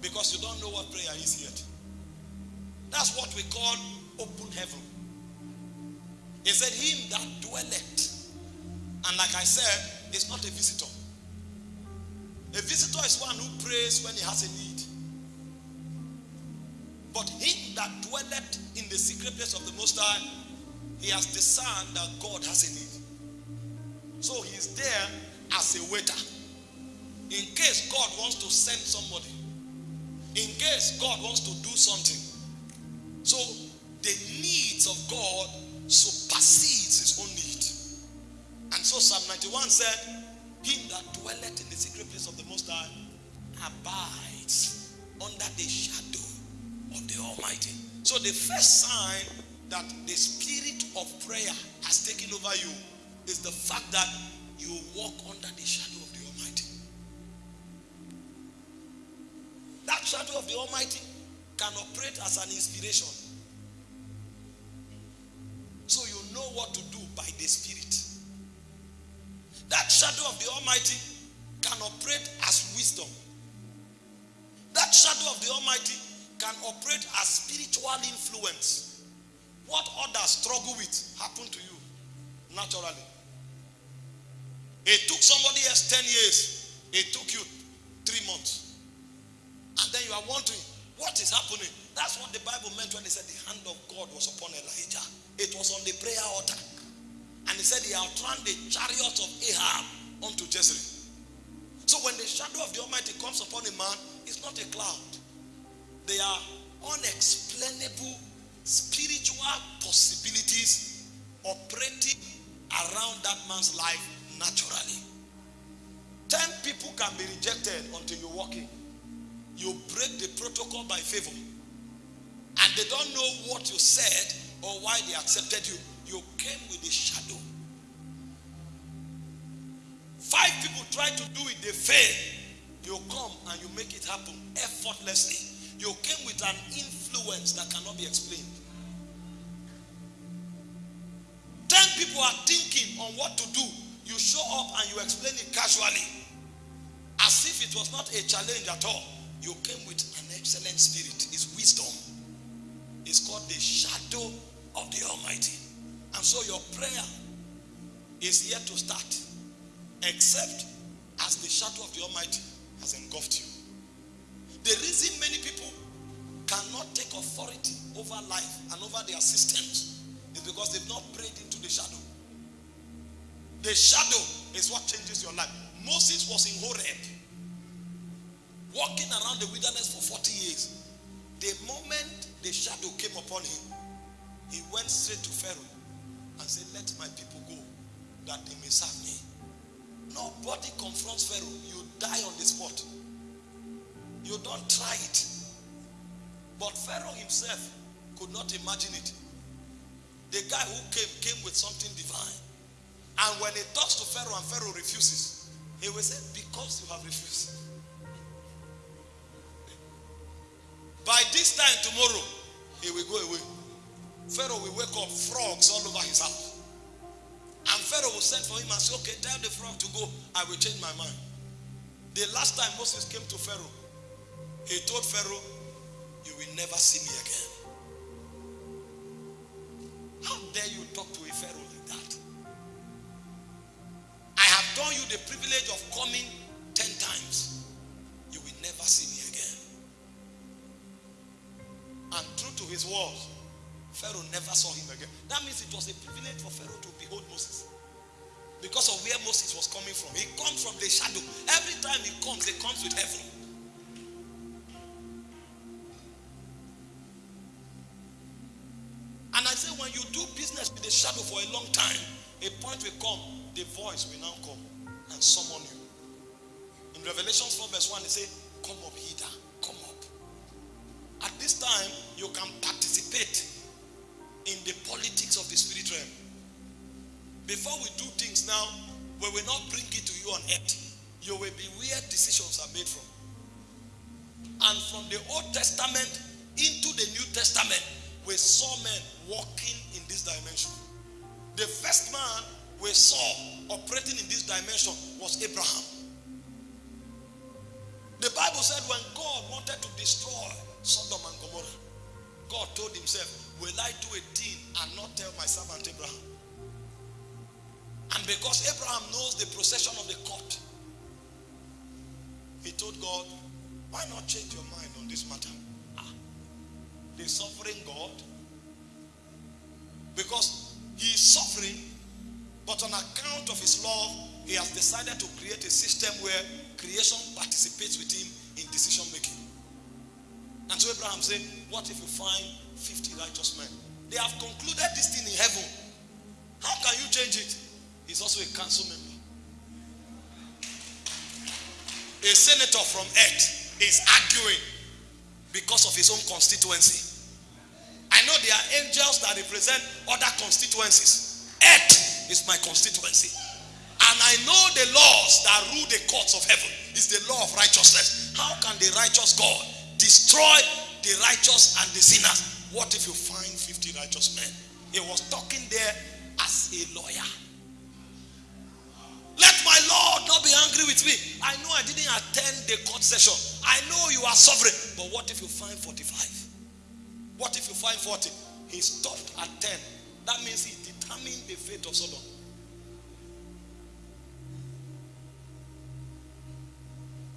Because you don't know what prayer is yet. That's what we call open heaven. He said, Him that dwelleth. And like I said, it's not a visitor. A visitor is one who prays when he has a need. But him that dwelleth in the secret place of the Most High, he has discerned that God has a need. So he is there as a waiter. In case God wants to send somebody, in case God wants to do something. So the needs of God supersedes his own need. And so Psalm 91 said, Him that dwelleth in the secret place of the Most High abides under the shadow of the Almighty. So the first sign that the spirit of prayer has taken over you is the fact that you walk under the shadow of the Almighty. That shadow of the Almighty can operate as an inspiration. Know what to do by the Spirit. That shadow of the Almighty can operate as wisdom. That shadow of the Almighty can operate as spiritual influence. What others struggle with happen to you naturally. It took somebody else 10 years. It took you three months. And then you are wondering, what is happening? That's what the Bible meant when it said the hand of God was upon Elijah. It was on the prayer altar. And he said he outrun the chariots of Ahab unto Jezreel. So when the shadow of the Almighty comes upon a man, it's not a cloud. They are unexplainable spiritual possibilities operating around that man's life naturally. Ten people can be rejected until you walk in. You break the protocol by favor. And they don't know what you said or why they accepted you. You came with a shadow. Five people try to do it, they fail. You come and you make it happen effortlessly. You came with an influence that cannot be explained. Ten people are thinking on what to do. You show up and you explain it casually. As if it was not a challenge at all. You came with an excellent spirit. It's wisdom. It's called the shadow of the Almighty. And so your prayer is yet to start. Except as the shadow of the Almighty has engulfed you. The reason many people cannot take authority over life and over their systems is because they've not prayed into the shadow. The shadow is what changes your life. Moses was in Horeb, walking around the wilderness for 40 years. The moment the shadow came upon him, he went straight to Pharaoh and said, Let my people go that they may serve me. Nobody confronts Pharaoh. You die on the spot. You don't try it. But Pharaoh himself could not imagine it. the guy who came came with something divine. And when he talks to Pharaoh and Pharaoh refuses, he will say, Because you have refused. By this time tomorrow, he will go away. Pharaoh will wake up, frogs all over his house. And Pharaoh will send for him and say, Okay, tell the frog to go. I will change my mind. The last time Moses came to Pharaoh, he told Pharaoh, You will never see me again. How dare you talk to a Pharaoh like that? I have done you the privilege of coming ten times. You will never see me again. And true to his words, Pharaoh never saw him again. That means it was a privilege for Pharaoh to behold Moses. Because of where Moses was coming from. He comes from the shadow. Every time he comes, he comes with heaven. And I say, when you do business with the shadow for a long time, a point will come, the voice will now come and summon you. In Revelation 4, verse 1, they say, Come up hither, come up. At this time, you can participate in the politics of the spirit realm. Before we do things now, we will not bring it to you on earth. You will be where decisions are made from. And from the Old Testament into the New Testament, we saw men walking in this dimension. The first man we saw operating in this dimension was Abraham. The Bible said when God wanted to destroy Sodom and Gomorrah, God told himself, Will I do a thing and not tell my servant Abraham? And because Abraham knows the procession of the court, he told God, Why not change your mind on this matter? Ah, the sovereign God. Because he is sovereign, but on account of his love, he has decided to create a system where creation participates with him in decision making. And so Abraham said, What if you find 50 righteous men? They have concluded this thing in heaven. How can you change it? He's also a council member. A senator from earth is arguing because of his own constituency. I know there are angels that represent other constituencies. Earth is my constituency. And I know the laws that rule the courts of heaven is the law of righteousness. How can the righteous God destroy the righteous and the sinners? What if you find 50 righteous men? He was talking there as a lawyer. Let my Lord not be angry with me. I know I didn't attend the court session. I know you are sovereign. But what if you find 45? What if you find 40? He stopped at 10. That means he determined the fate of Sodom.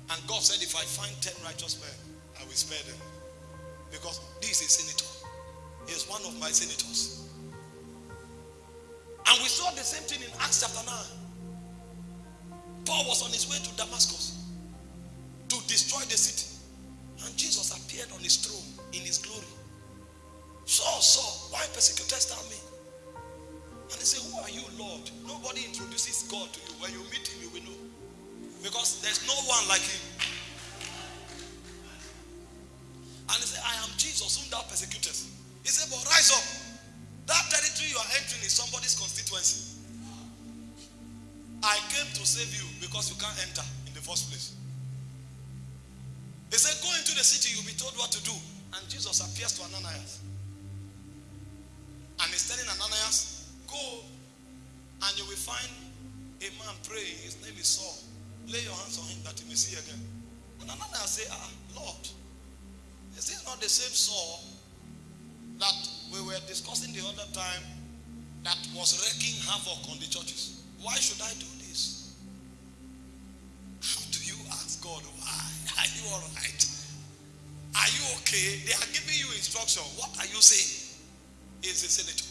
And God said, if I find 10 righteous men, I will spare them. Because this is senator. He is one of my senators. And we saw the same thing in Acts chapter 9. Paul was on his way to Damascus to destroy the city. And Jesus appeared on his throne in his glory. Saul, Saul, why persecutest thou me? And they say, Who are you, Lord? Nobody introduces God to you. When you meet him, you will know. Because there's no one like him. And he said, I am Jesus, whom thou persecutest. He said, But rise up. That territory you are entering is somebody's constituency. I came to save you because you can't enter in the first place. He said, Go into the city, you'll be told what to do. And Jesus appears to Ananias. And he's telling Ananias, Go and you will find a man praying. His name is Saul. Lay your hands on him that he may see again. And Ananias say, Ah, Lord, is this not the same Saul that we were discussing the other time that was wreaking havoc on the churches? Why should I do this? How do you ask God why? [LAUGHS] Are you all right? Are you okay? They are giving you instruction. What are you saying? He's a senator.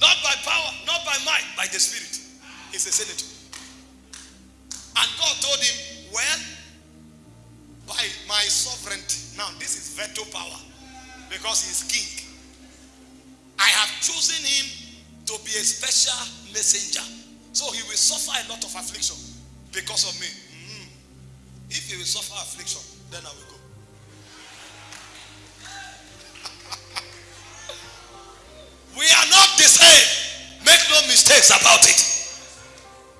Not by power, not by might, by the Spirit. He's a senator. And God told him, Well, by my sovereignty. Now, this is veto power because he is king. I have chosen him to be a special messenger. So he will suffer a lot of affliction because of me. Mm. If he will suffer affliction, then I will go. [LAUGHS] we are not the same. Make no mistakes about it.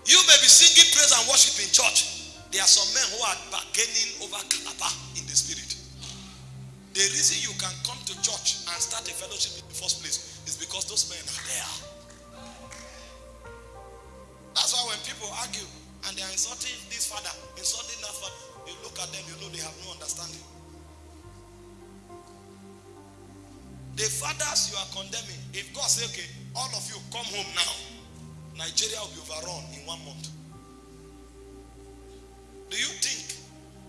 You may be singing praise and worship in church. There are some men who are bargaining over Calabar in the spirit. The reason you can come to church and start a fellowship in the first place is because those men are there. That's why when people argue and they are insulting this father, insulting that father, you look at them, you know they have no understanding. The fathers you are condemning, if God say, okay, all of you come home now, Nigeria will be overrun in one month. Do you think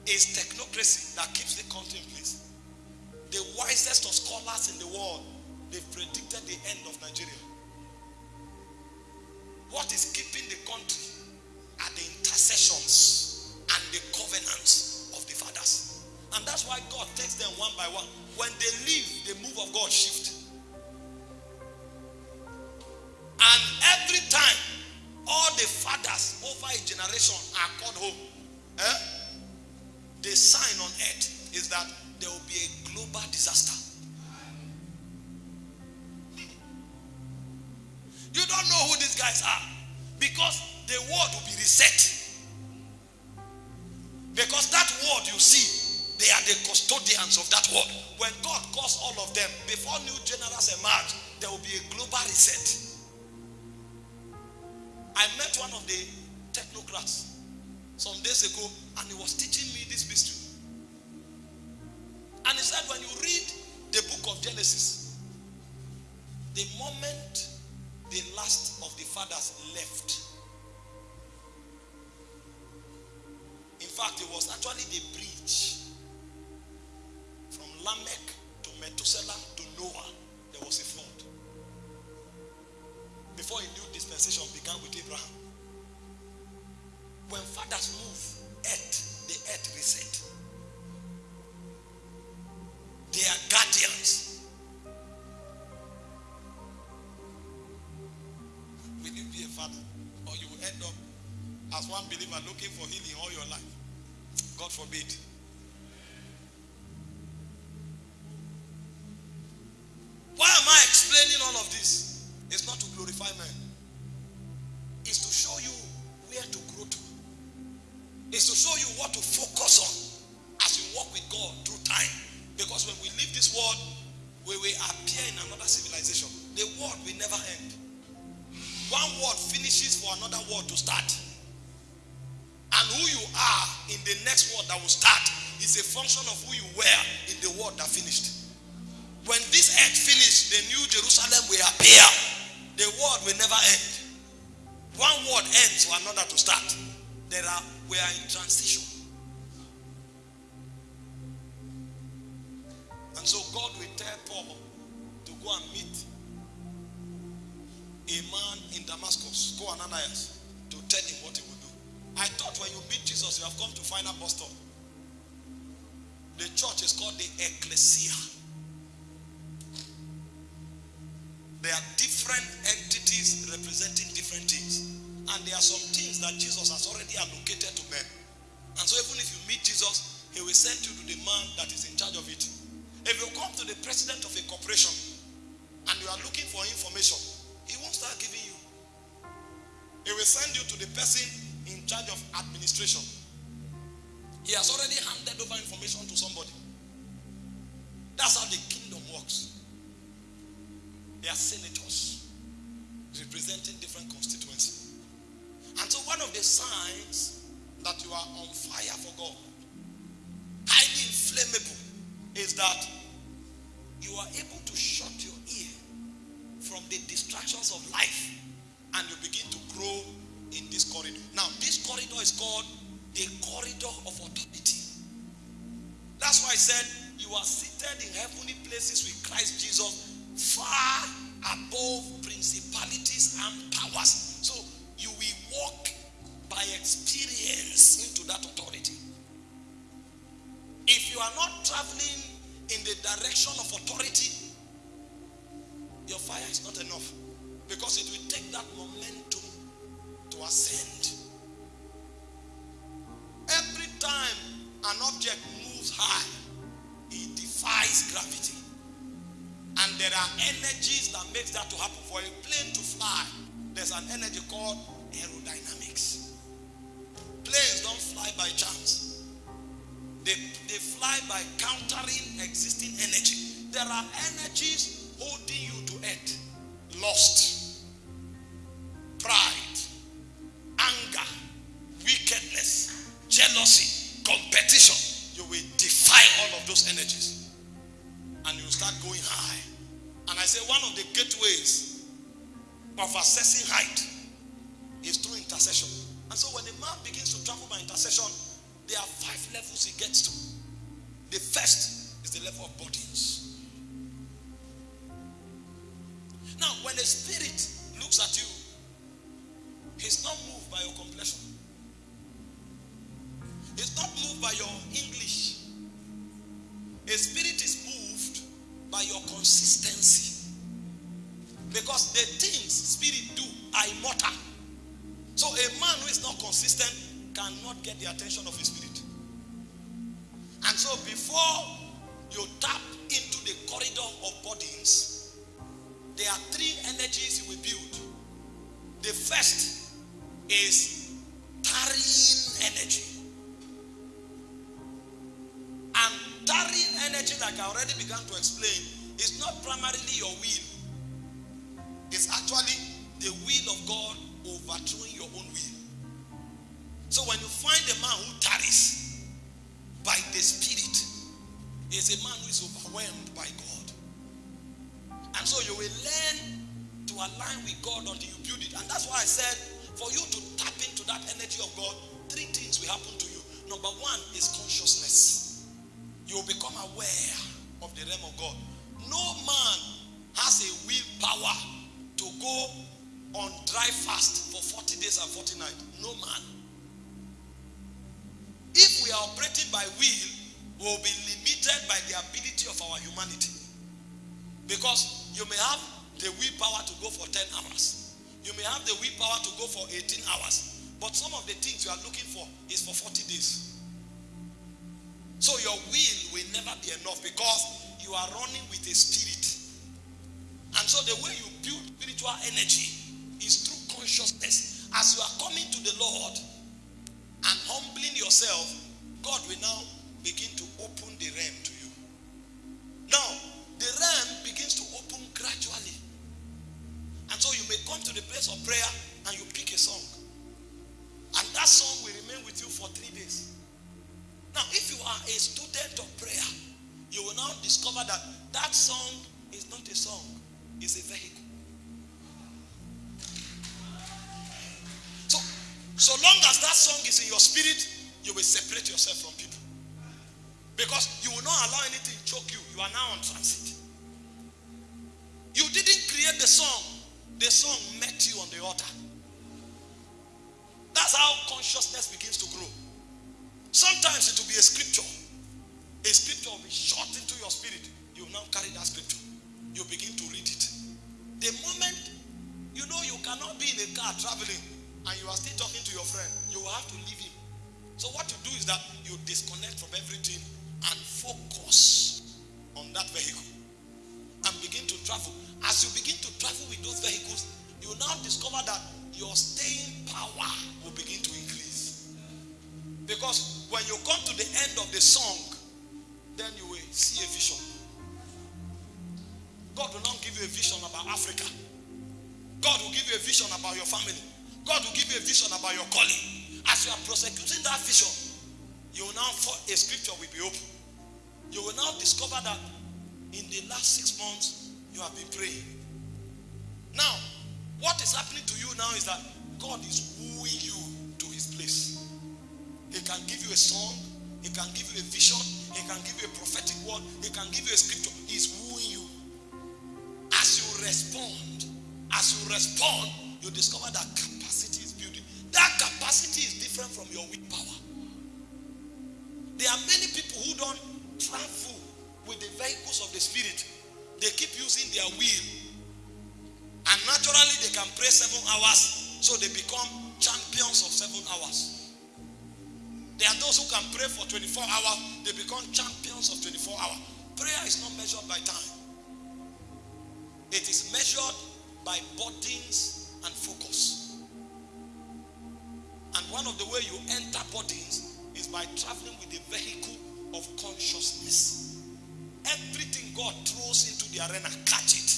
it's technocracy that keeps the country in place? The wisest of scholars in the world, they've predicted the end of Nigeria. What is keeping the country are the intercessions and the covenants of the fathers. And that's why God takes them one by one. When they leave, the move of God shifts. And every time, all the fathers over a generation are called home. Eh? The sign on earth is that there will be a global disaster. You don't know who these guys are because the world will be reset. Because that world you see, they are the custodians of that world. When God calls all of them, before new generals emerge, there will be a global reset. I met one of the technocrats some days ago, and he was teaching me this mystery. And he said, when you read the book of Genesis, the moment the last of the fathers left, in fact, it was actually the bridge from Lamech to Methuselah to Noah. There was a flood. Before a new dispensation began with Abraham. When fathers move, earth, the earth reset. They are guardians. Will you be a father? Or you will end up as one believer looking for healing all your life? God forbid. Why am I explaining all of this? It's not to glorify men. It's to show you where to grow to. It's to show you what to focus on as you walk with God through time. Because when we leave this world, we will appear in another civilization. The world will never end. One world finishes for another world to start. And who you are in the next world that will start is a function of who you were in the world that finished. When this earth finished, the new Jerusalem will appear. The world will never end. One world ends for another to start. There are we are in transition. And so God will tell Paul to go and meet a man in Damascus, go Ananias, to tell him what he will do. I thought when you meet Jesus, you have come to find bus stop. The church is called the ecclesia. There are different entities representing different things. And there are some things that Jesus has already allocated to men. And so even if you meet Jesus, he will send you to the man that is in charge of it. If you come to the president of a corporation and you are looking for information, he won't start giving you. He will send you to the person in charge of administration. He has already handed over information to somebody. That's how the kingdom works. They are senators representing different constituencies. And so one of the signs that you are on fire for God, highly inflammable, is that you are able to shut your ear from the distractions of life and you begin to grow in this corridor. Now, this corridor is called the corridor of authority. That's why I said you are seated in heavenly places with Christ Jesus far above principalities and powers. Walk by experience into that authority. If you are not traveling in the direction of authority, your fire is not enough because it will take that momentum to ascend. Every time an object moves high, it defies gravity. And there are energies that makes that to happen. For a plane to fly, there's an energy called aerodynamics. Planes don't fly by chance. They, they fly by countering existing energy. There are energies holding you to earth. Lost. pride, anger, wickedness, jealousy, competition. You will defy all of those energies. And you start going high. And I say one of the gateways of assessing height is through intercession. And so when a man begins to travel by intercession, there are five levels he gets to. The first is the level of bodies. Now, when the spirit looks at you, he's not moved by your complexion. He's not moved by your English. A spirit is moved by your consistency. Because the things spirit do are immortal. So a man who is not consistent cannot get the attention of his spirit. And so before you tap into the corridor of bodies, there are three energies you will build. The first is tarrying energy. And tarrying energy, like I already began to explain, is not primarily your will. It's actually the will of God overthrowing your own will. So when you find a man who tarries by the Spirit, is a man who is overwhelmed by God. And so you will learn to align with God until you build it. And that's why I said, for you to tap into that energy of God, three things will happen to you. Number one is consciousness. You will become aware of the realm of God. No man has a willpower to go on dry fast for 40 days and 40 nights. No man. If we are operating by will, we will be limited by the ability of our humanity. Because you may have the willpower to go for 10 hours. You may have the willpower to go for 18 hours. But some of the things you are looking for is for 40 days. So your will will never be enough because you are running with a spirit. And so the way you build spiritual energy is through consciousness. As you are coming to the Lord and humbling yourself, God will now begin to open the realm to you. Now, the realm begins to open gradually. And so you may come to the place of prayer and you pick a song. And that song will remain with you for three days. Now, if you are a student of prayer, you will now discover that that song is not a song, it's a vehicle. So long as that song is in your spirit, you will separate yourself from people. Because you will not allow anything to choke you. You are now on transit. You didn't create the song, the song met you on the altar. That's how consciousness begins to grow. Sometimes it will be a scripture. A scripture will be shot into your spirit. You now carry that scripture. You begin to read it. The moment you know you cannot be in a car traveling and you are still talking to your friend, you will have to leave him. So what you do is that you disconnect from everything and focus on that vehicle and begin to travel. As you begin to travel with those vehicles, you now discover that your staying power will begin to increase. Because when you come to the end of the song, then you will see a vision. God will not give you a vision about Africa. God will give you a vision about your family. God will give you a vision about your calling. As you are prosecuting that vision, you will now, a scripture will be open. You will now discover that in the last six months, you have been praying. Now, what is happening to you now is that God is wooing you to his place. He can give you a song, he can give you a vision, he can give you a prophetic word, he can give you a scripture. He's wooing you. As you respond, as you respond, you discover that capacity is building. That capacity is different from your weak power. There are many people who don't travel with the vehicles of the spirit. They keep using their will. And naturally, they can pray seven hours, so they become champions of seven hours. There are those who can pray for 24 hours, they become champions of 24 hours. Prayer is not measured by time, it is measured by burdens and focus. The way you enter bodies is by traveling with the vehicle of consciousness. Everything God throws into the arena, catch it.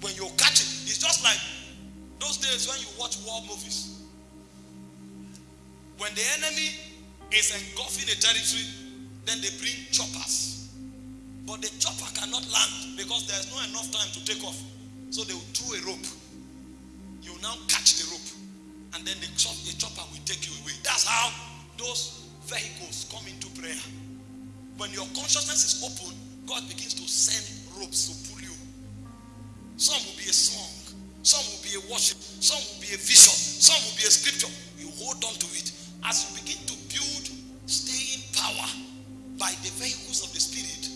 When you catch it, it's just like those days when you watch war movies. When the enemy is engulfing a territory, then they bring choppers. But the chopper cannot land because there's not enough time to take off. So they will throw a rope. You now catch the rope, and then the, chop, the chopper will take you away. That's how those vehicles come into prayer. When your consciousness is open, God begins to send ropes to pull you. Some will be a song, some will be a worship, some will be a vision, some will be a scripture. You hold on to it as you begin to build staying power by the vehicles of the Spirit.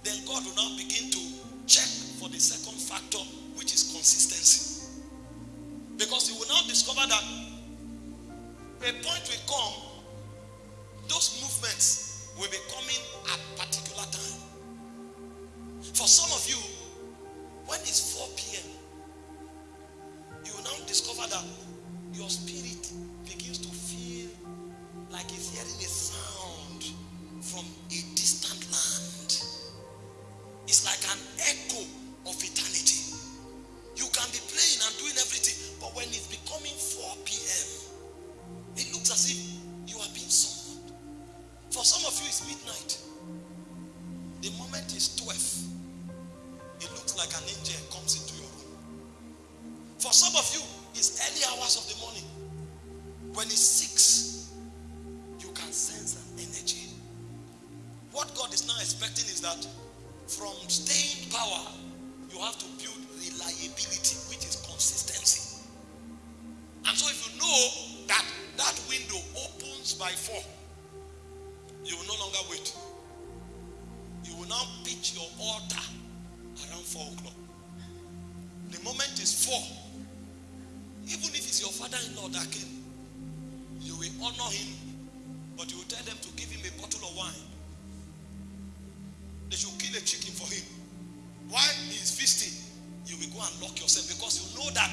Then God will now begin to check for the second factor, which is consistency. Because you will now discover that a point will come, those movements will be coming at particular time. For some of you, when it's 4 p.m., you will now discover that your spirit begins to feel like it's hearing a sound from a distant land. It's like an echo of eternity. You can be playing and doing everything, but when it's becoming 4 p.m., it looks as if you are being summoned. For some of you, it's midnight. The moment is 12. It looks like an angel comes into your room. For some of you, it's early hours of the morning. When it's 6, you can sense an energy. What God is now expecting is that from staying power, you have to build reliability, which is consistency. And so if you know that that window opens by 4, you will no longer wait. You will now pitch your altar around 4 o'clock. The moment is 4. Even if it's your father-in-law that came, you will honor him, but you will tell them to give him a bottle of wine. They should kill a chicken for him. While he is feasting, you will go and lock yourself because you know that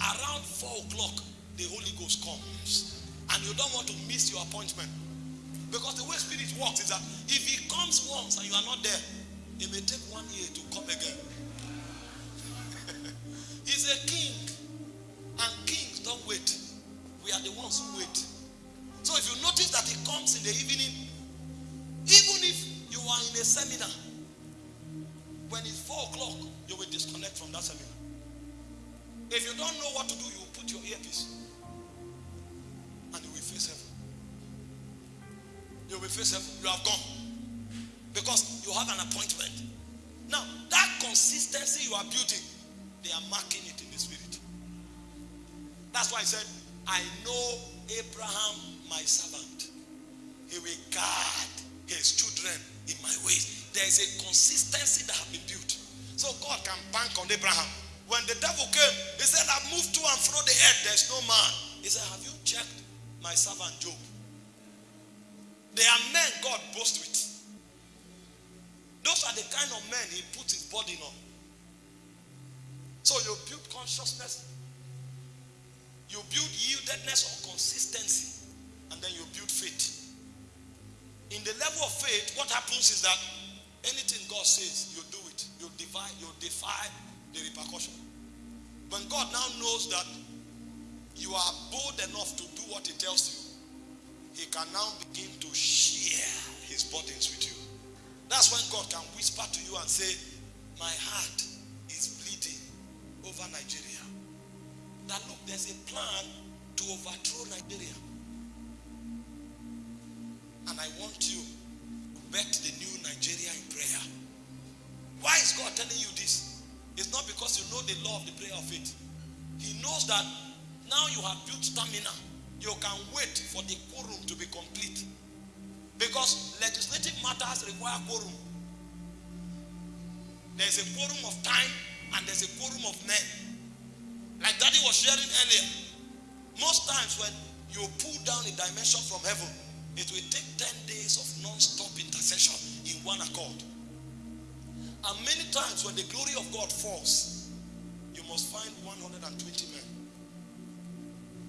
around 4 o'clock, the Holy Ghost comes. And you don't want to miss your appointment. Because the way spirit works is that if he comes once and you are not there, it may take one year to come again. [LAUGHS] He's a king. And kings don't wait. We are the ones who wait. So if you notice that he comes in the evening, even if you are in a seminar, when it's four o'clock, you will disconnect from that seminar. If you don't know what to do, you put your earpiece and you will face heaven. You will face heaven. You have gone because you have an appointment. Now, that consistency you are building, they are marking it in the spirit. That's why I said, I know Abraham, my servant. He will guard his children in my ways. There is a consistency that has been built. So God can bank on Abraham. When the devil came, he said, I've moved to and fro the earth. There's no man. He said, Have you checked my servant Job? They are men God boasts with. Those are the kind of men he puts his body on. So you build consciousness, you build yieldedness or consistency, and then you build faith. In the level of faith, what happens is that anything God says, you do. You defy, you defy the repercussion. When God now knows that you are bold enough to do what He tells you, He can now begin to share His burdens with you. That's when God can whisper to you and say, My heart is bleeding over Nigeria. That look, there's a plan to overthrow Nigeria. And I want you to bet the new Nigeria in prayer. Why is God telling you this? It's not because you know the law of the prayer of faith. He knows that now you have built stamina. You can wait for the quorum to be complete. Because legislative matters require quorum. There's a quorum of time and there's a quorum of men. Like Daddy was sharing earlier. Most times when you pull down a dimension from heaven, it will take 10 days of non-stop intercession in one accord. And many times when the glory of God falls, you must find 120 men.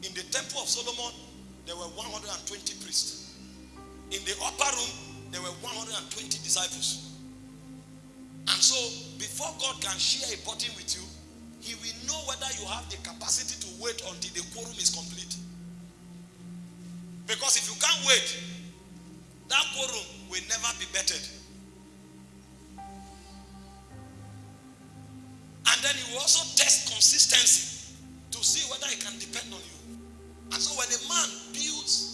In the temple of Solomon, there were 120 priests. In the upper room, there were 120 disciples. And so, before God can share a burden with you, He will know whether you have the capacity to wait until the quorum is complete. Because if you can't wait, that quorum will never be bettered. And then He will also test consistency to see whether He can depend on you. And so, when a man builds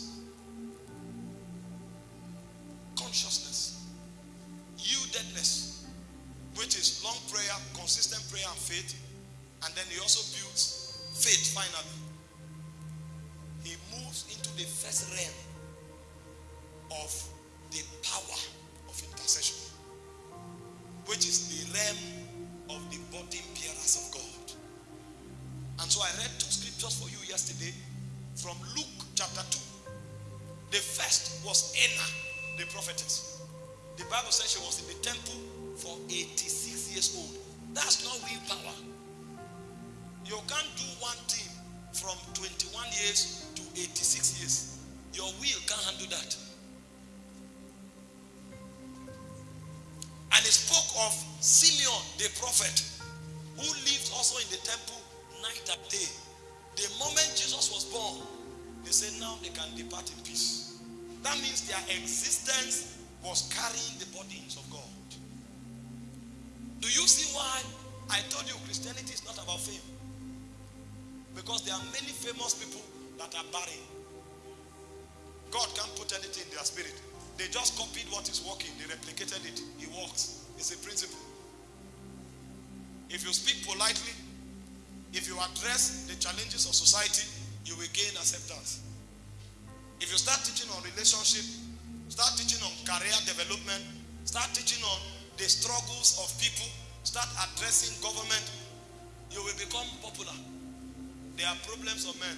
consciousness, yieldedness, which is long prayer, consistent prayer, and faith. And then he also builds faith finally. He moves into the first realm of the power of intercession, which is the realm of the body bearers of God. And so I read two scriptures for you yesterday from Luke chapter 2. The first was Anna, the prophetess. The Bible says she was in the temple for 86 years old. That's not willpower. You can't do one thing from 21 years to 86 years. Your will can't handle that. Of Simeon, the prophet, who lived also in the temple night and day. The moment Jesus was born, they said now they can depart in peace. That means their existence was carrying the burdens of God. Do you see why I told you Christianity is not about fame? Because there are many famous people that are barren. God can't put anything in their spirit. They just copied what is working, they replicated it. It works. It's a principle. If you speak politely, if you address the challenges of society, you will gain acceptance. If you start teaching on relationship, start teaching on career development, start teaching on the struggles of people, start addressing government, you will become popular. There are problems of men.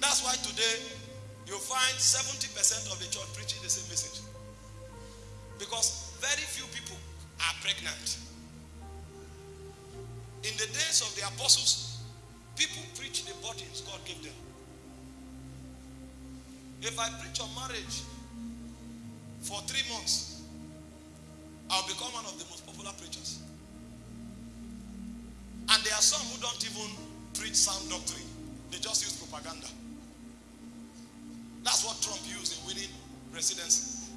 That's why today you find 70% of the church preaching the same message. Because very few people are pregnant. In the days of the apostles, people preach the burdens God gave them. If I preach on marriage for three months, I'll become one of the most popular preachers. And there are some who don't even preach sound doctrine, they just use propaganda. That's what Trump used in winning presidency.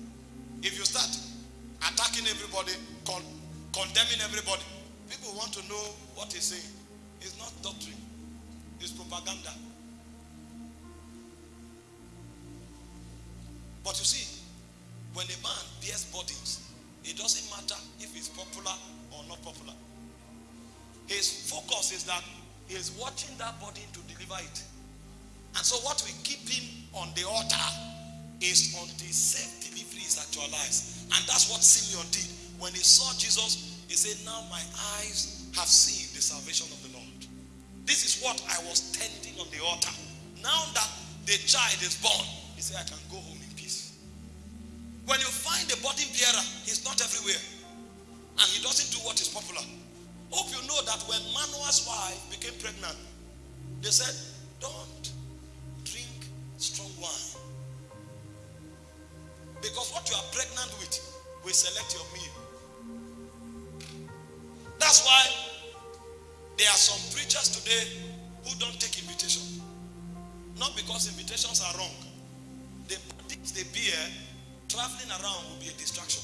If you start attacking everybody, con- condemning everybody, people want to know what he's saying. It's not doctrine, it's propaganda. But you see, when a man bears burdens, it doesn't matter if he's popular or not popular. His focus is that he is watching that burden to deliver it. And so what we keep him on the altar is until safe delivery is actualized. And that's what Simeon did. When he saw Jesus, he said, Now my eyes have seen the salvation of the Lord. This is what I was tending on the altar. Now that the child is born, he said, I can go home in peace. When you find a burden bearer, he's not everywhere. And he doesn't do what is popular. Hope you know that when Manoah's wife became pregnant, they said, Don't drink strong wine. Because what you are pregnant with will select your meal. That's why there are some preachers today who don't take invitation. Not because invitations are wrong. The things they bear, traveling around will be a distraction.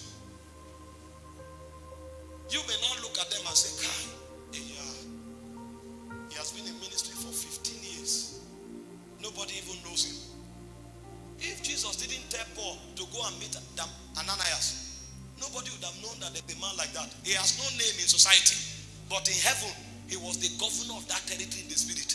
You may not look at them and say, Kai, eh, yeah, he has been in ministry for 15 years. Nobody even knows him. If Jesus didn't tell Paul to go and meet Ananias, nobody would have known that there's a man like that. He has no name in society, but in heaven, he was the governor of that territory in the spirit.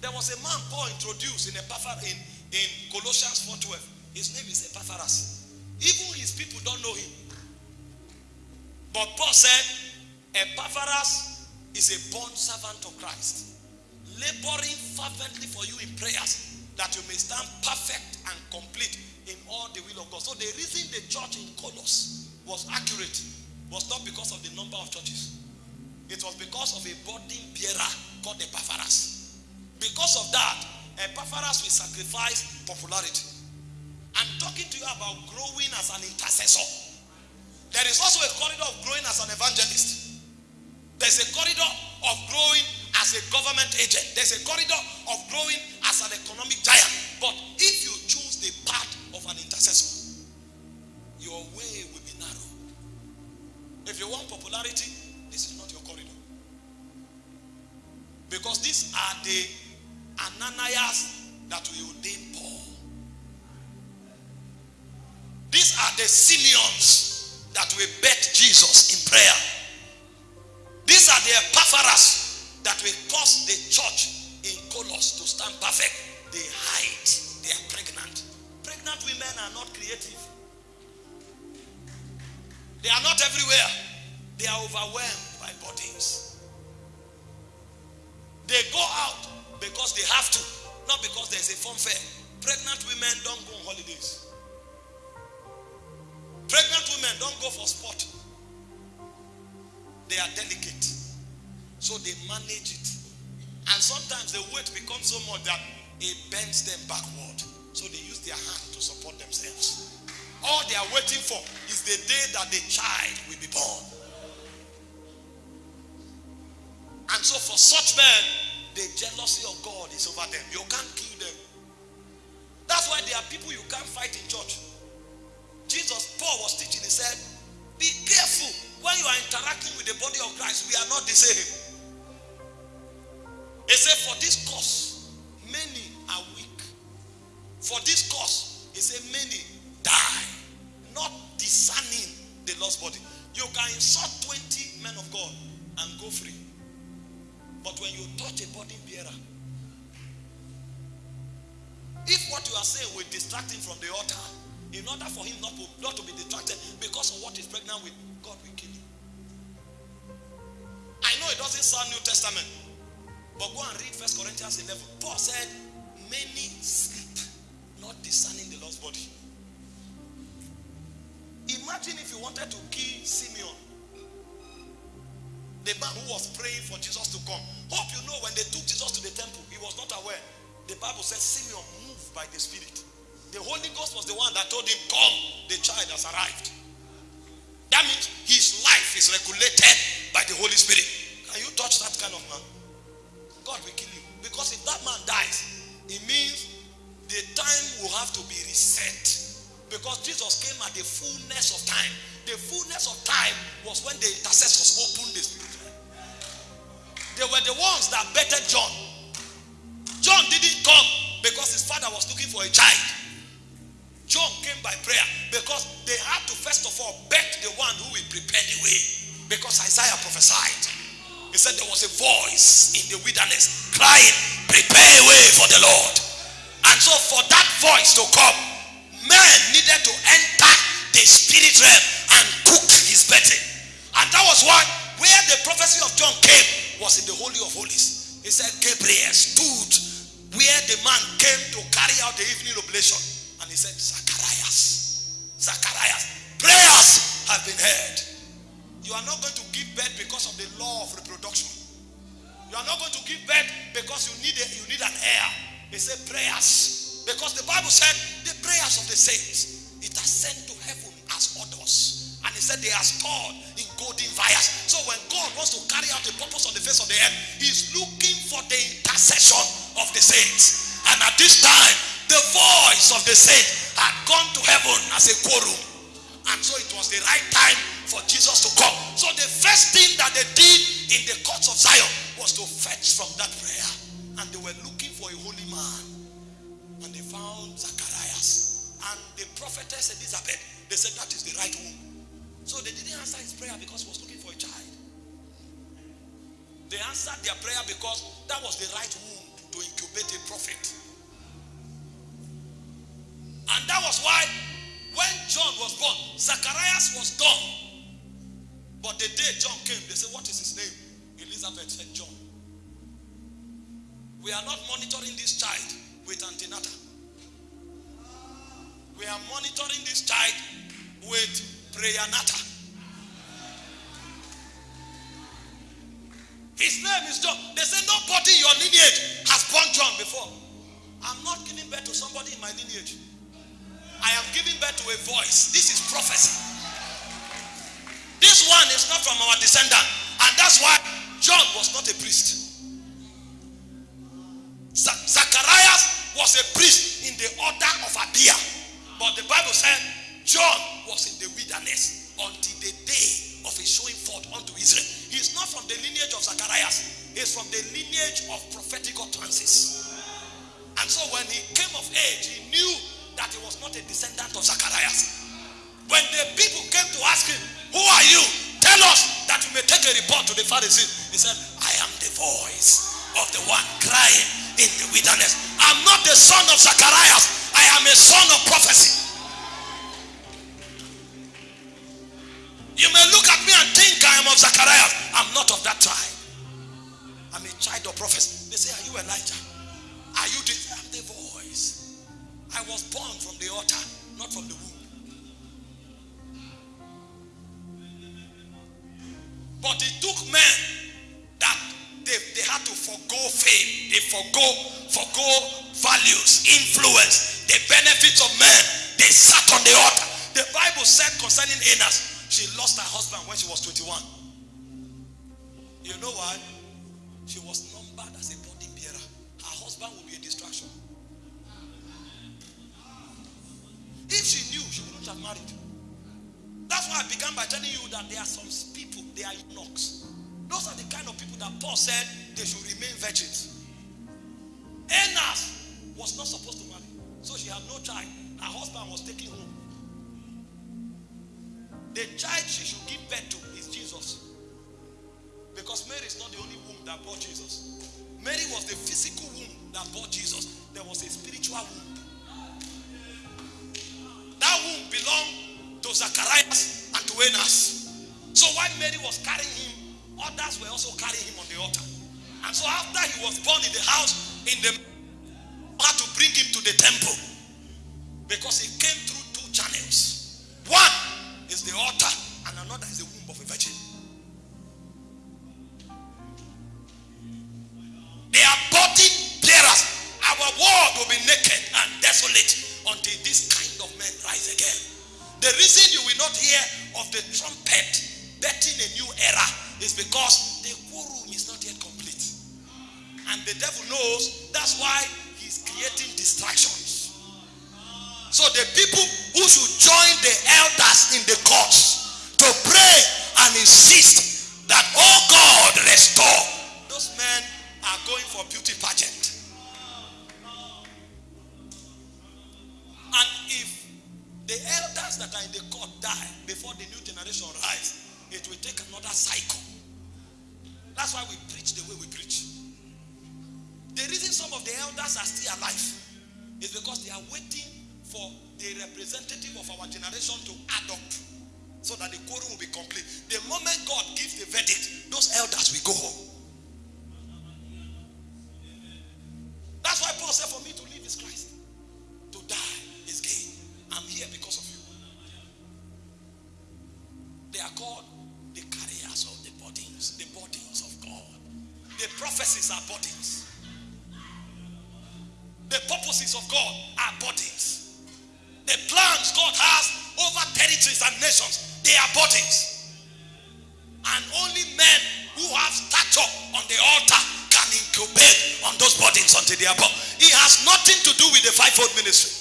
There was a man Paul introduced in, Epaphras, in, in Colossians 4.12. His name is Epaphras. Even his people don't know him. But Paul said, Epaphras is a born servant of Christ, laboring fervently for you in prayers that you may stand perfect and complete in all the will of God. So the reason the church in Colossus was accurate was not because of the number of churches. It was because of a burden bearer called Epaphras. because of that, Epaphras will sacrifice popularity. I'm talking to you about growing as an intercessor. There is also a corridor of growing as an evangelist. There's a corridor of growing as a government agent. There's a corridor of growing as an economic giant. But if you choose the path of an intercessor, your way will be narrow. If you want popularity, this is not your corridor. Because these are the Ananias that will ordain Paul. These are the Simeons that will bet Jesus in prayer. These are the Epaphras that will cause the church in Colossus to stand perfect. They hide. They are pregnant. Pregnant women are not creative. They are not everywhere. They are overwhelmed by bodies. They go out because they have to, not because there's a fun fair. Pregnant women don't go on holidays. Pregnant women don't go for sport. They are delicate. So they manage it. And sometimes the weight becomes so much that it bends them backward. So they use their hand to support themselves. All they are waiting for is the day that the child will be born. And so for such men, the jealousy of God is over them. You can't kill them. That's why there are people you can't fight in church. Jesus, Paul was teaching, he said, Be careful when you are interacting with the body of Christ. We are not the same. He said, For this cause, many are weak. For this cause, he said, Many die, not discerning the lost body. You can insult 20 men of God and go free. But when you touch a burden bearer, if what you are saying will distract him from the altar, in order for him not to, not to be distracted because of what he's pregnant with, God will kill him. I know it doesn't sound New Testament, but go and read First Corinthians 11. Paul said, Many sleep, not discerning the lost body. Imagine if you wanted to kill Simeon, the man who was praying for Jesus to come. Hope you know when they took Jesus to the temple, he was not aware. The Bible says Simeon moved by the Spirit. The Holy Ghost was the one that told him, Come, the child has arrived. That means his life is regulated by the Holy Spirit. Can you touch that kind of man? God will kill you. Because if that man dies, it means the time will have to be reset. Because Jesus came at the fullness of time. The fullness of time was when the intercessors opened the spirit. They were the ones that betted John. John didn't come because his father was looking for a child. John came by prayer because they had to first of all bet the one who will prepare the way. Because Isaiah prophesied. He said there was a voice in the wilderness crying, Prepare a way for the Lord. And so for that voice to come, man needed to enter the spirit realm and cook his betting. And that was why where the prophecy of John came was in the Holy of Holies. He said Gabriel stood where the man came to carry out the evening oblation. And he said, Zacharias, Zacharias, prayers have been heard. You are not going to give birth because of the law of reproduction. You are not going to give birth because you need a, you need an heir. He said prayers. Because the Bible said the prayers of the saints, it has sent to heaven as orders. And he said they are stored in golden vials. So when God wants to carry out the purpose on the face of the earth, he's looking for the intercession of the saints. And at this time, the voice of the saints had gone to heaven as a quorum. And so it was the right time for Jesus to come. So the first thing that they did in the courts of Zion was to fetch from that prayer. And they were looking for a holy man. And they found Zacharias. And the prophetess Elizabeth, they said that is the right womb. So they didn't answer his prayer because he was looking for a child. They answered their prayer because that was the right womb to incubate a prophet. And that was why when John was born, Zacharias was dumb. But the day John came, they said, What is his name? Elizabeth said, John. We are not monitoring this child with antenata. We are monitoring this child with prayanata. His name is John. They say nobody in your lineage has born John. my lineage. I am giving birth to a voice. This is prophecy. This one is not from our descendant. And that's why John was not a priest. Zacharias was a priest in the order of Abia. But the Bible said John was in the wilderness until the day of his showing forth unto Israel. He's not from the lineage of Zacharias, he's from the lineage of prophetic utterances. And so when he came of age, he knew that he was not a descendant of Zacharias. When the people came to ask him, Who are you? Tell us that we may take a report to the Pharisees. He said, I am the voice of the one crying in the wilderness. I'm not the son of Zacharias, I am a son of prophecy. You may look at me and think I am of Zacharias. I'm not of that tribe. I'm a child of prophecy. They say, Are you Elijah? Are you the I'm the voice? I was born from the altar, not from the womb. But it took men that they, they had to forego fame, they forego, forego values, influence, the benefits of men. They sat on the altar. The Bible said concerning Enos, she lost her husband when she was 21. You know why? She was numbered as a body bearer. Her husband would be a distraction. If she knew, she wouldn't have married. That's why I began by telling you that there are some people, they are eunuchs. Those are the kind of people that Paul said they should remain virgins. Enos was not supposed to marry, so she had no child. Her husband was taken home. The child she should give birth to is Jesus. Because Mary is not the only womb that bore Jesus. Mary was the physical womb that bore Jesus. There was a spiritual womb. That womb belonged to Zacharias and to Enos. So while Mary was carrying him, others were also carrying him on the altar. And so after he was born in the house, in the had to bring him to the temple because he came through two channels. One is the altar, and another is the womb of a virgin. They are body bearers. Our world will be naked and desolate until this kind of men rise again. The reason you will not hear of the trumpet betting a new era is because the quorum is not yet complete. And the devil knows that's why he's creating distractions. So the people who should join the elders in the courts to pray and insist that, oh God, restore. Those men are going for beauty pageant. And if the elders that are in the court die before the new generation rise. It will take another cycle. That's why we preach the way we preach. The reason some of the elders are still alive is because they are waiting for the representative of our generation to add up so that the quorum will be complete. The moment God gives the verdict, those elders will go home. That's why Paul said, For me to live is Christ, to die. I'm here because of you. They are called the carriers of the bodies, the bodies of God. The prophecies are bodies. The purposes of God are bodies. The plans God has over territories and nations, they are bodies. And only men who have stature on the altar can incubate on those bodies until they are born. It has nothing to do with the fivefold ministry.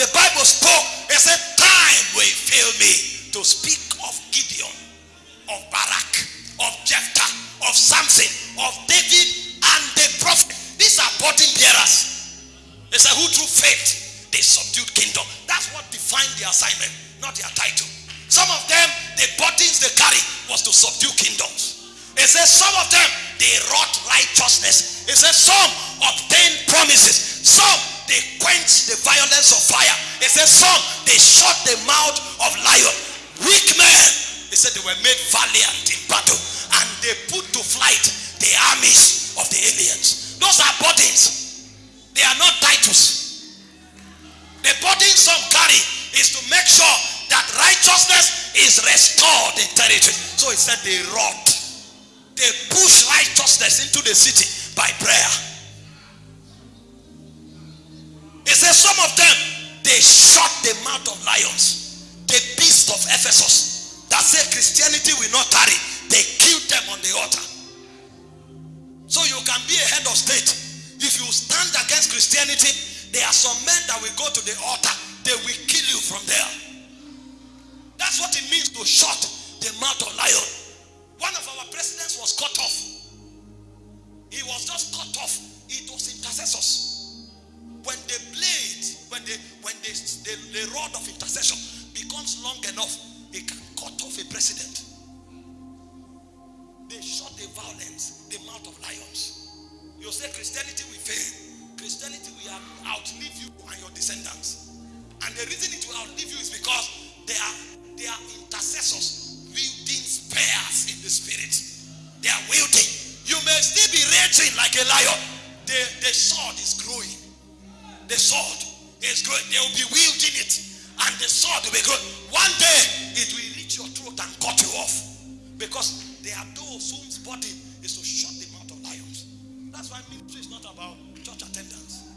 The Bible spoke, it said, Time will fail me to speak of Gideon, of Barak, of Jephthah, of Samson, of David, and the prophet. These are burden bearers. They said, Who through faith they subdued kingdom. That's what defined their assignment, not their title. Some of them, the burdens they carry was to subdue kingdoms. It says some of them they wrought righteousness. It says some obtained promises. Some they quench the violence of fire. It says some they shut the mouth of lion. Weak men, they said they were made valiant in battle and they put to flight the armies of the aliens. Those are burdens. They are not titles. The burden some carry is to make sure that righteousness is restored in territory. So it said they wrought. They push righteousness into the city by prayer. He said, says some of them they shut the mouth of lions. The beast of Ephesus that say Christianity will not tarry, they killed them on the altar. So you can be a head of state. If you stand against Christianity, there are some men that will go to the altar, they will kill you from there. That's what it means to shut the mouth of lion. One of our presidents was cut off. He was just cut off. It was intercessors. When the blade, when the when the, the, the rod of intercession becomes long enough, it can cut off a president. They shut the violence, the mouth of lions. You say Christianity will fail. Christianity will outlive you and your descendants. And the reason it will outlive you is because they are they are intercessors wielding spears in the spirit. They are wielding. You may still be raging like a lion. The, the sword is growing. The sword is growing. They will be wielding it. And the sword will be growing. One day it will reach your throat and cut you off. Because there are those whose body is to shut the mouth of lions. That's why ministry is not about church attendance.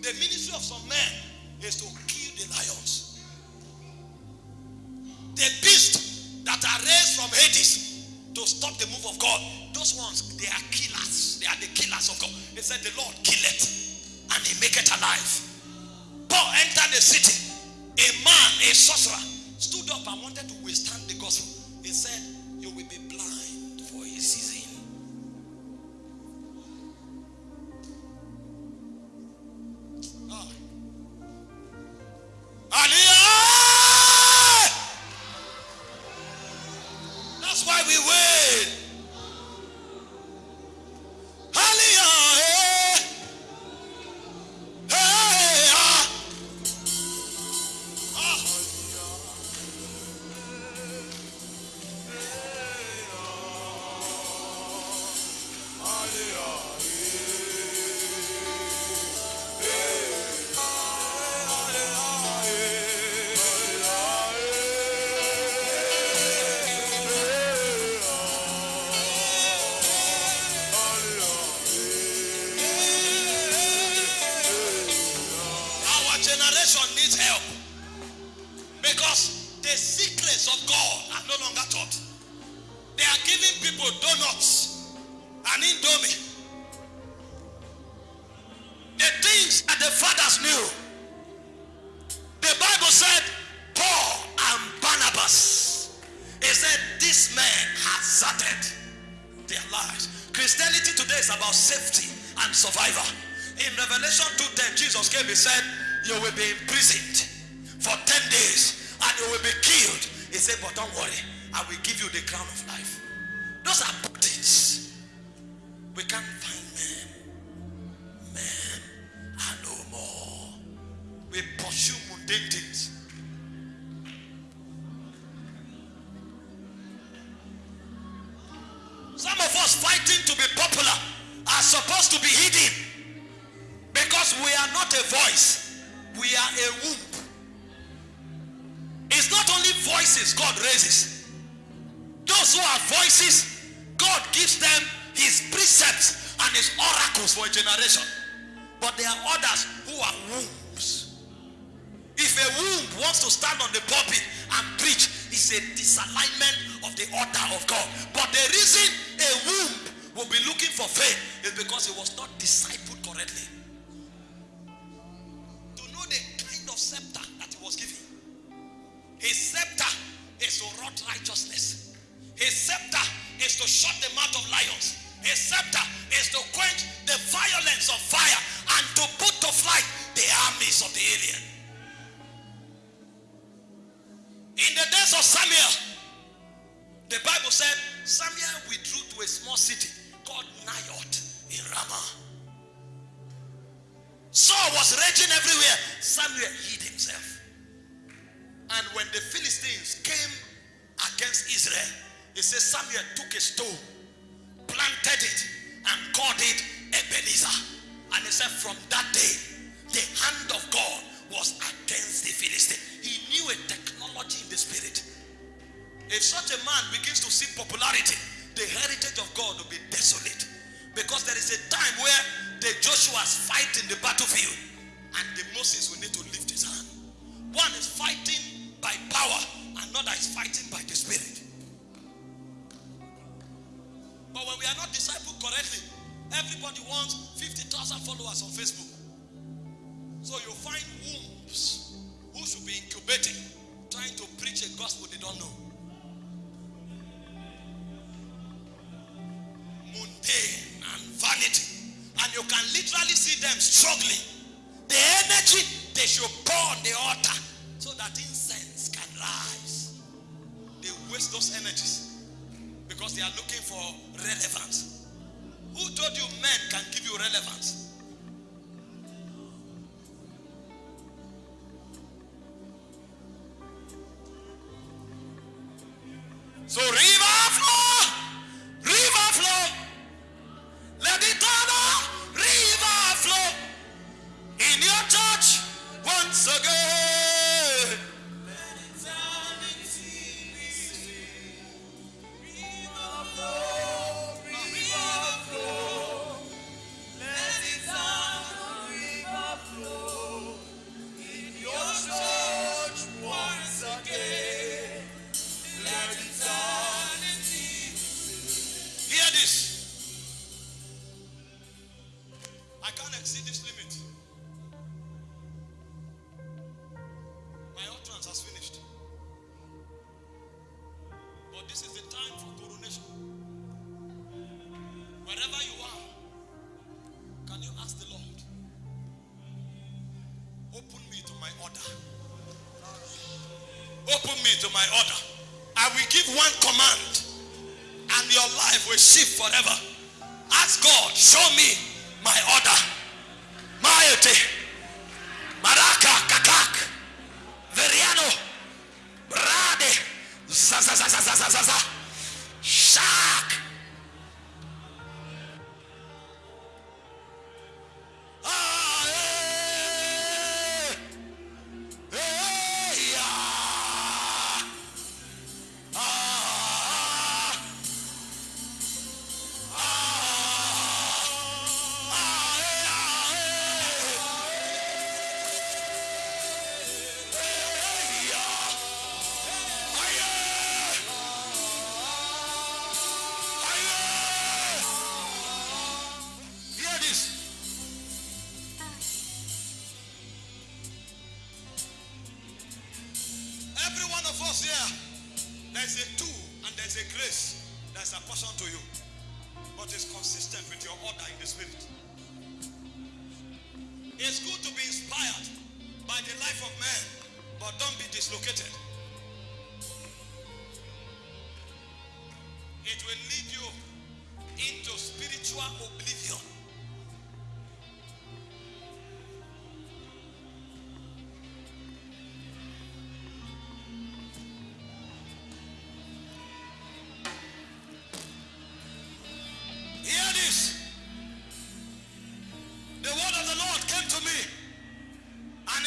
The ministry of some men is to kill the lions. The beast that are raised from Hades to stop the move of God. Those ones, they are killers. They are the killers of God. They said the Lord kill it and he make it alive. Paul entered the city. A man, a sorcerer, stood up and wanted to withstand the gospel. He said, 50,000 on Facebook. So you find wombs who should be incubating, trying to preach a gospel they don't know. Mundane and vanity. And you can literally see them struggling. The energy they should pour on the altar so that incense can rise. They waste those energies because they are looking for relevance. Who told you men can give you relevance? So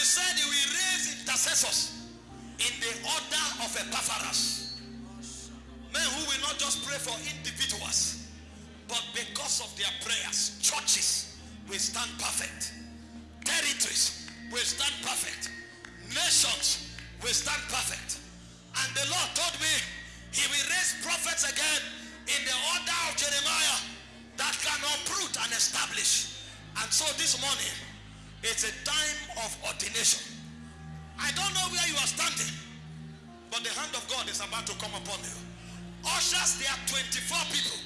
said he will raise intercessors in the order of Epaphras. Men who will not just pray for individuals, but because of their prayers, churches will stand perfect. Territories will stand perfect. Nations will stand perfect. And the Lord told me he will raise prophets again in the order of Jeremiah that can uproot and establish. And so this morning, it's a time of ordination. I don't know where you are standing, but the hand of God is about to come upon you. Ushers, there are 24 people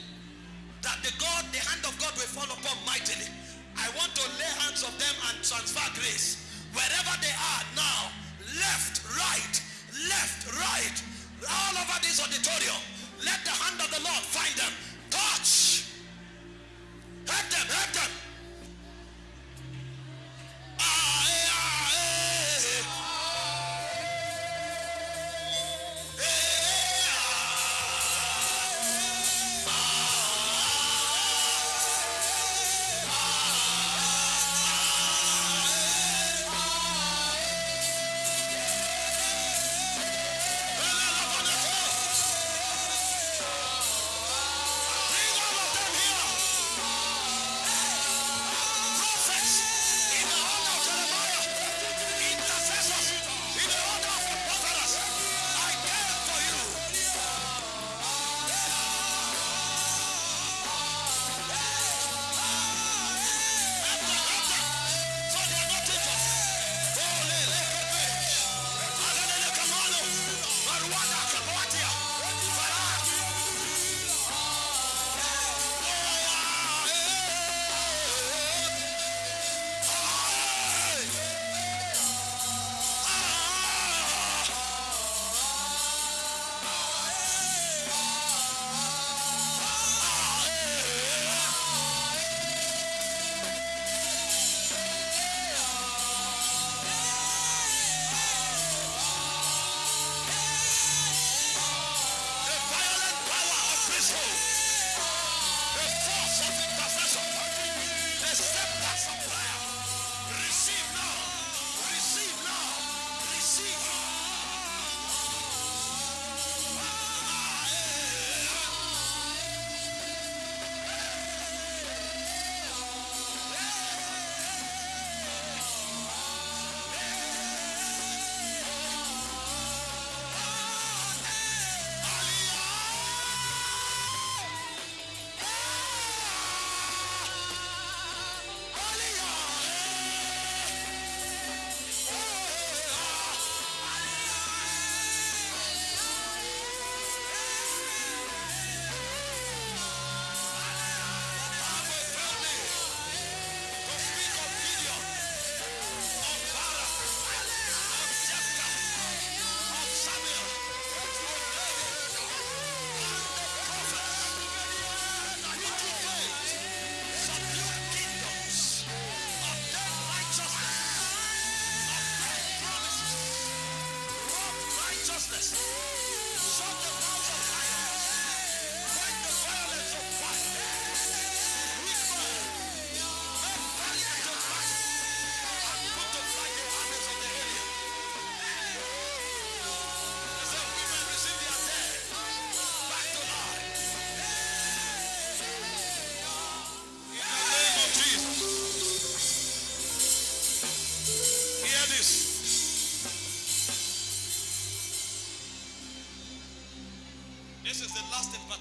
that the God, the hand of God will fall upon mightily. I want to lay hands of them and transfer grace. Wherever they are now, left, right, left, right, all over this auditorium, let the hand of the Lord find them. Touch. Help them, help them. Ah, eh,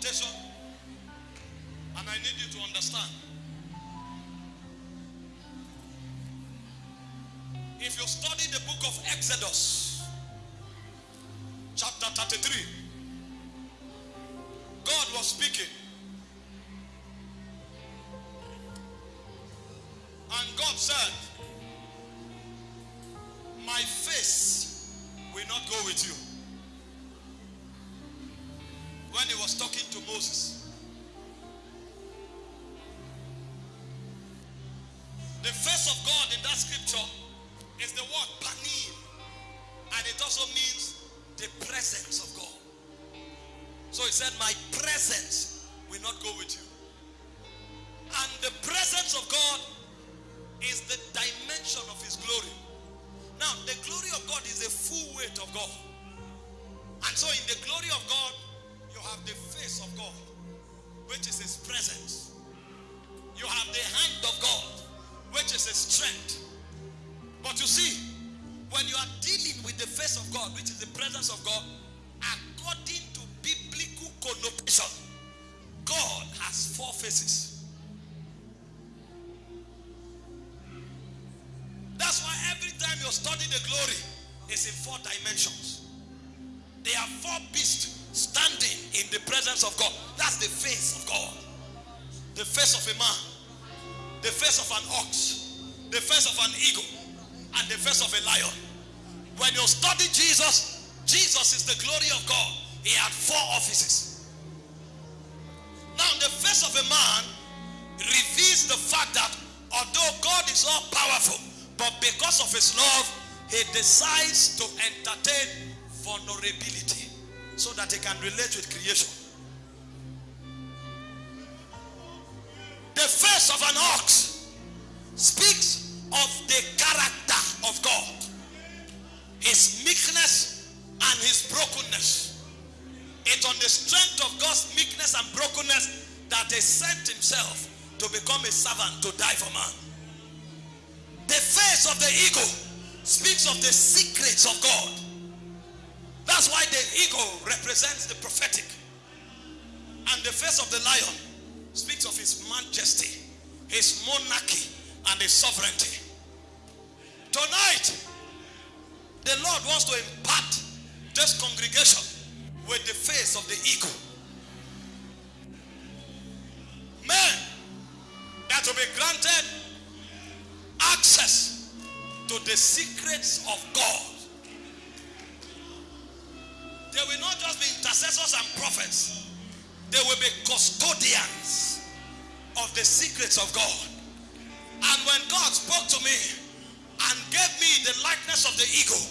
the and I need you to understand. If you study the book of Exodus, God in that scripture is the word panim, and it also means the presence of God. So he said, My presence will not go with you. Of a man, the face of an ox, the face of an eagle, and the face of a lion. When you study Jesus, Jesus is the glory of God. He had four offices. Now, the face of a man reveals the fact that although God is all powerful, but because of his love, he decides to entertain vulnerability so that he can relate with creation. Of the character of God, his meekness and his brokenness. It's on the strength of God's meekness and brokenness that he sent himself to become a servant to die for man. The face of the eagle speaks of the secrets of God. That's why the eagle represents the prophetic. And the face of the lion speaks of his majesty, his monarchy, and his sovereignty. Tonight, the Lord wants to impart this congregation with the face of the eagle. Men that will be granted access to the secrets of God. They will not just be intercessors and prophets, they will be custodians of the secrets of God. And when God spoke to me and gave me the likeness of the eagle,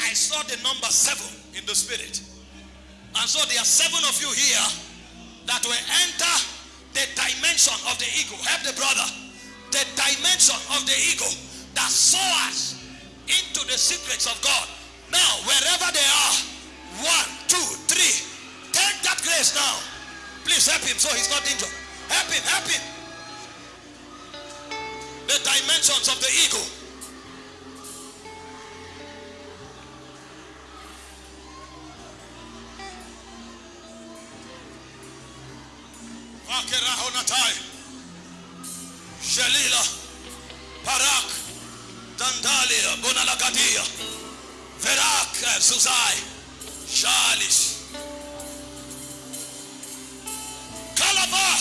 I saw the number seven in the spirit. And so there are seven of you here that will enter the dimension of the eagle. Help the brother. The dimension of the eagle that soars into the secrets of God. Now, wherever they are, one, two, three, take that grace now. Please help him so he's not injured. Help him, help him. The dimensions of the eagle. Akerahonatai. Shelila. Parak. Dandalia. Bonalagadia. Verak. Zuzai. Shalish. Calabar,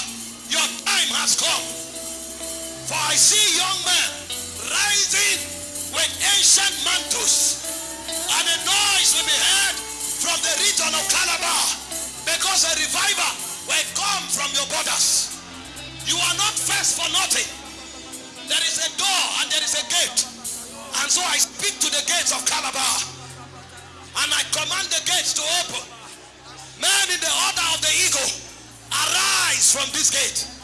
your time has come. For I see young men rising with ancient mantles, and a noise will be heard from the region of Calabar because a revival will come from your borders. You are not first for nothing. There is a door and there is a gate. And so I speak to the gates of Calabar and I command the gates to open. Man in the order of the eagle, arise from this gate.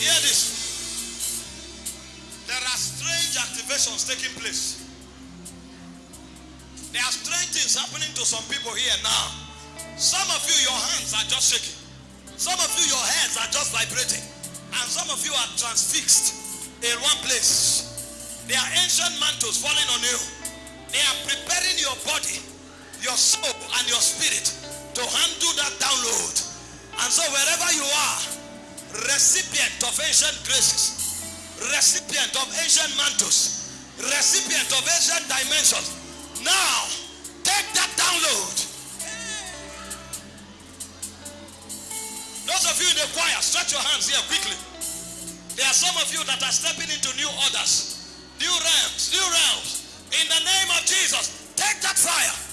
There are strange activations taking place. There are strange things happening to some people here now. Some of you, your hands are just shaking. Some of you, your heads are just vibrating. And some of you are transfixed in one place. There are ancient mantles falling on you. They are preparing your body, your soul, and your spirit to handle that download. And so wherever you are, recipient of ancient graces, recipient of ancient mantles, recipient of ancient dimensions, now take that download. Those of you in the choir, stretch your hands here quickly. There are some of you that are stepping into new orders, new realms, new realms. In the name of Jesus, take that fire.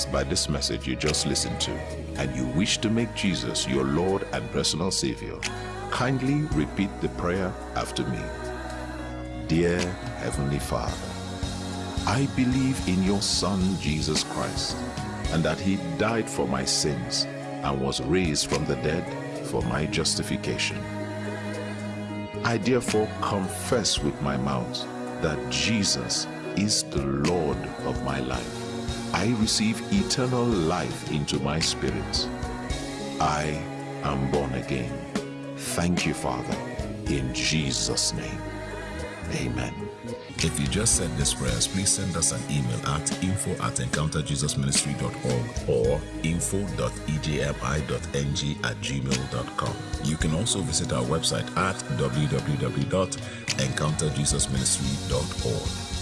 Blessed by this message you just listened to and you wish to make Jesus your Lord and personal Savior, kindly repeat the prayer after me. Dear Heavenly Father, I believe in your Son Jesus Christ and that he died for my sins and was raised from the dead for my justification. I therefore confess with my mouth that Jesus is the Lord of my life. I receive eternal life into my spirit. I am born again. Thank you, Father, in Jesus' name. Amen. If you just said these prayers, please send us an email at info at encounterjesusministry.org or info.ejmi.ng at gmail.com. You can also visit our website at www.encounterjesusministry.org.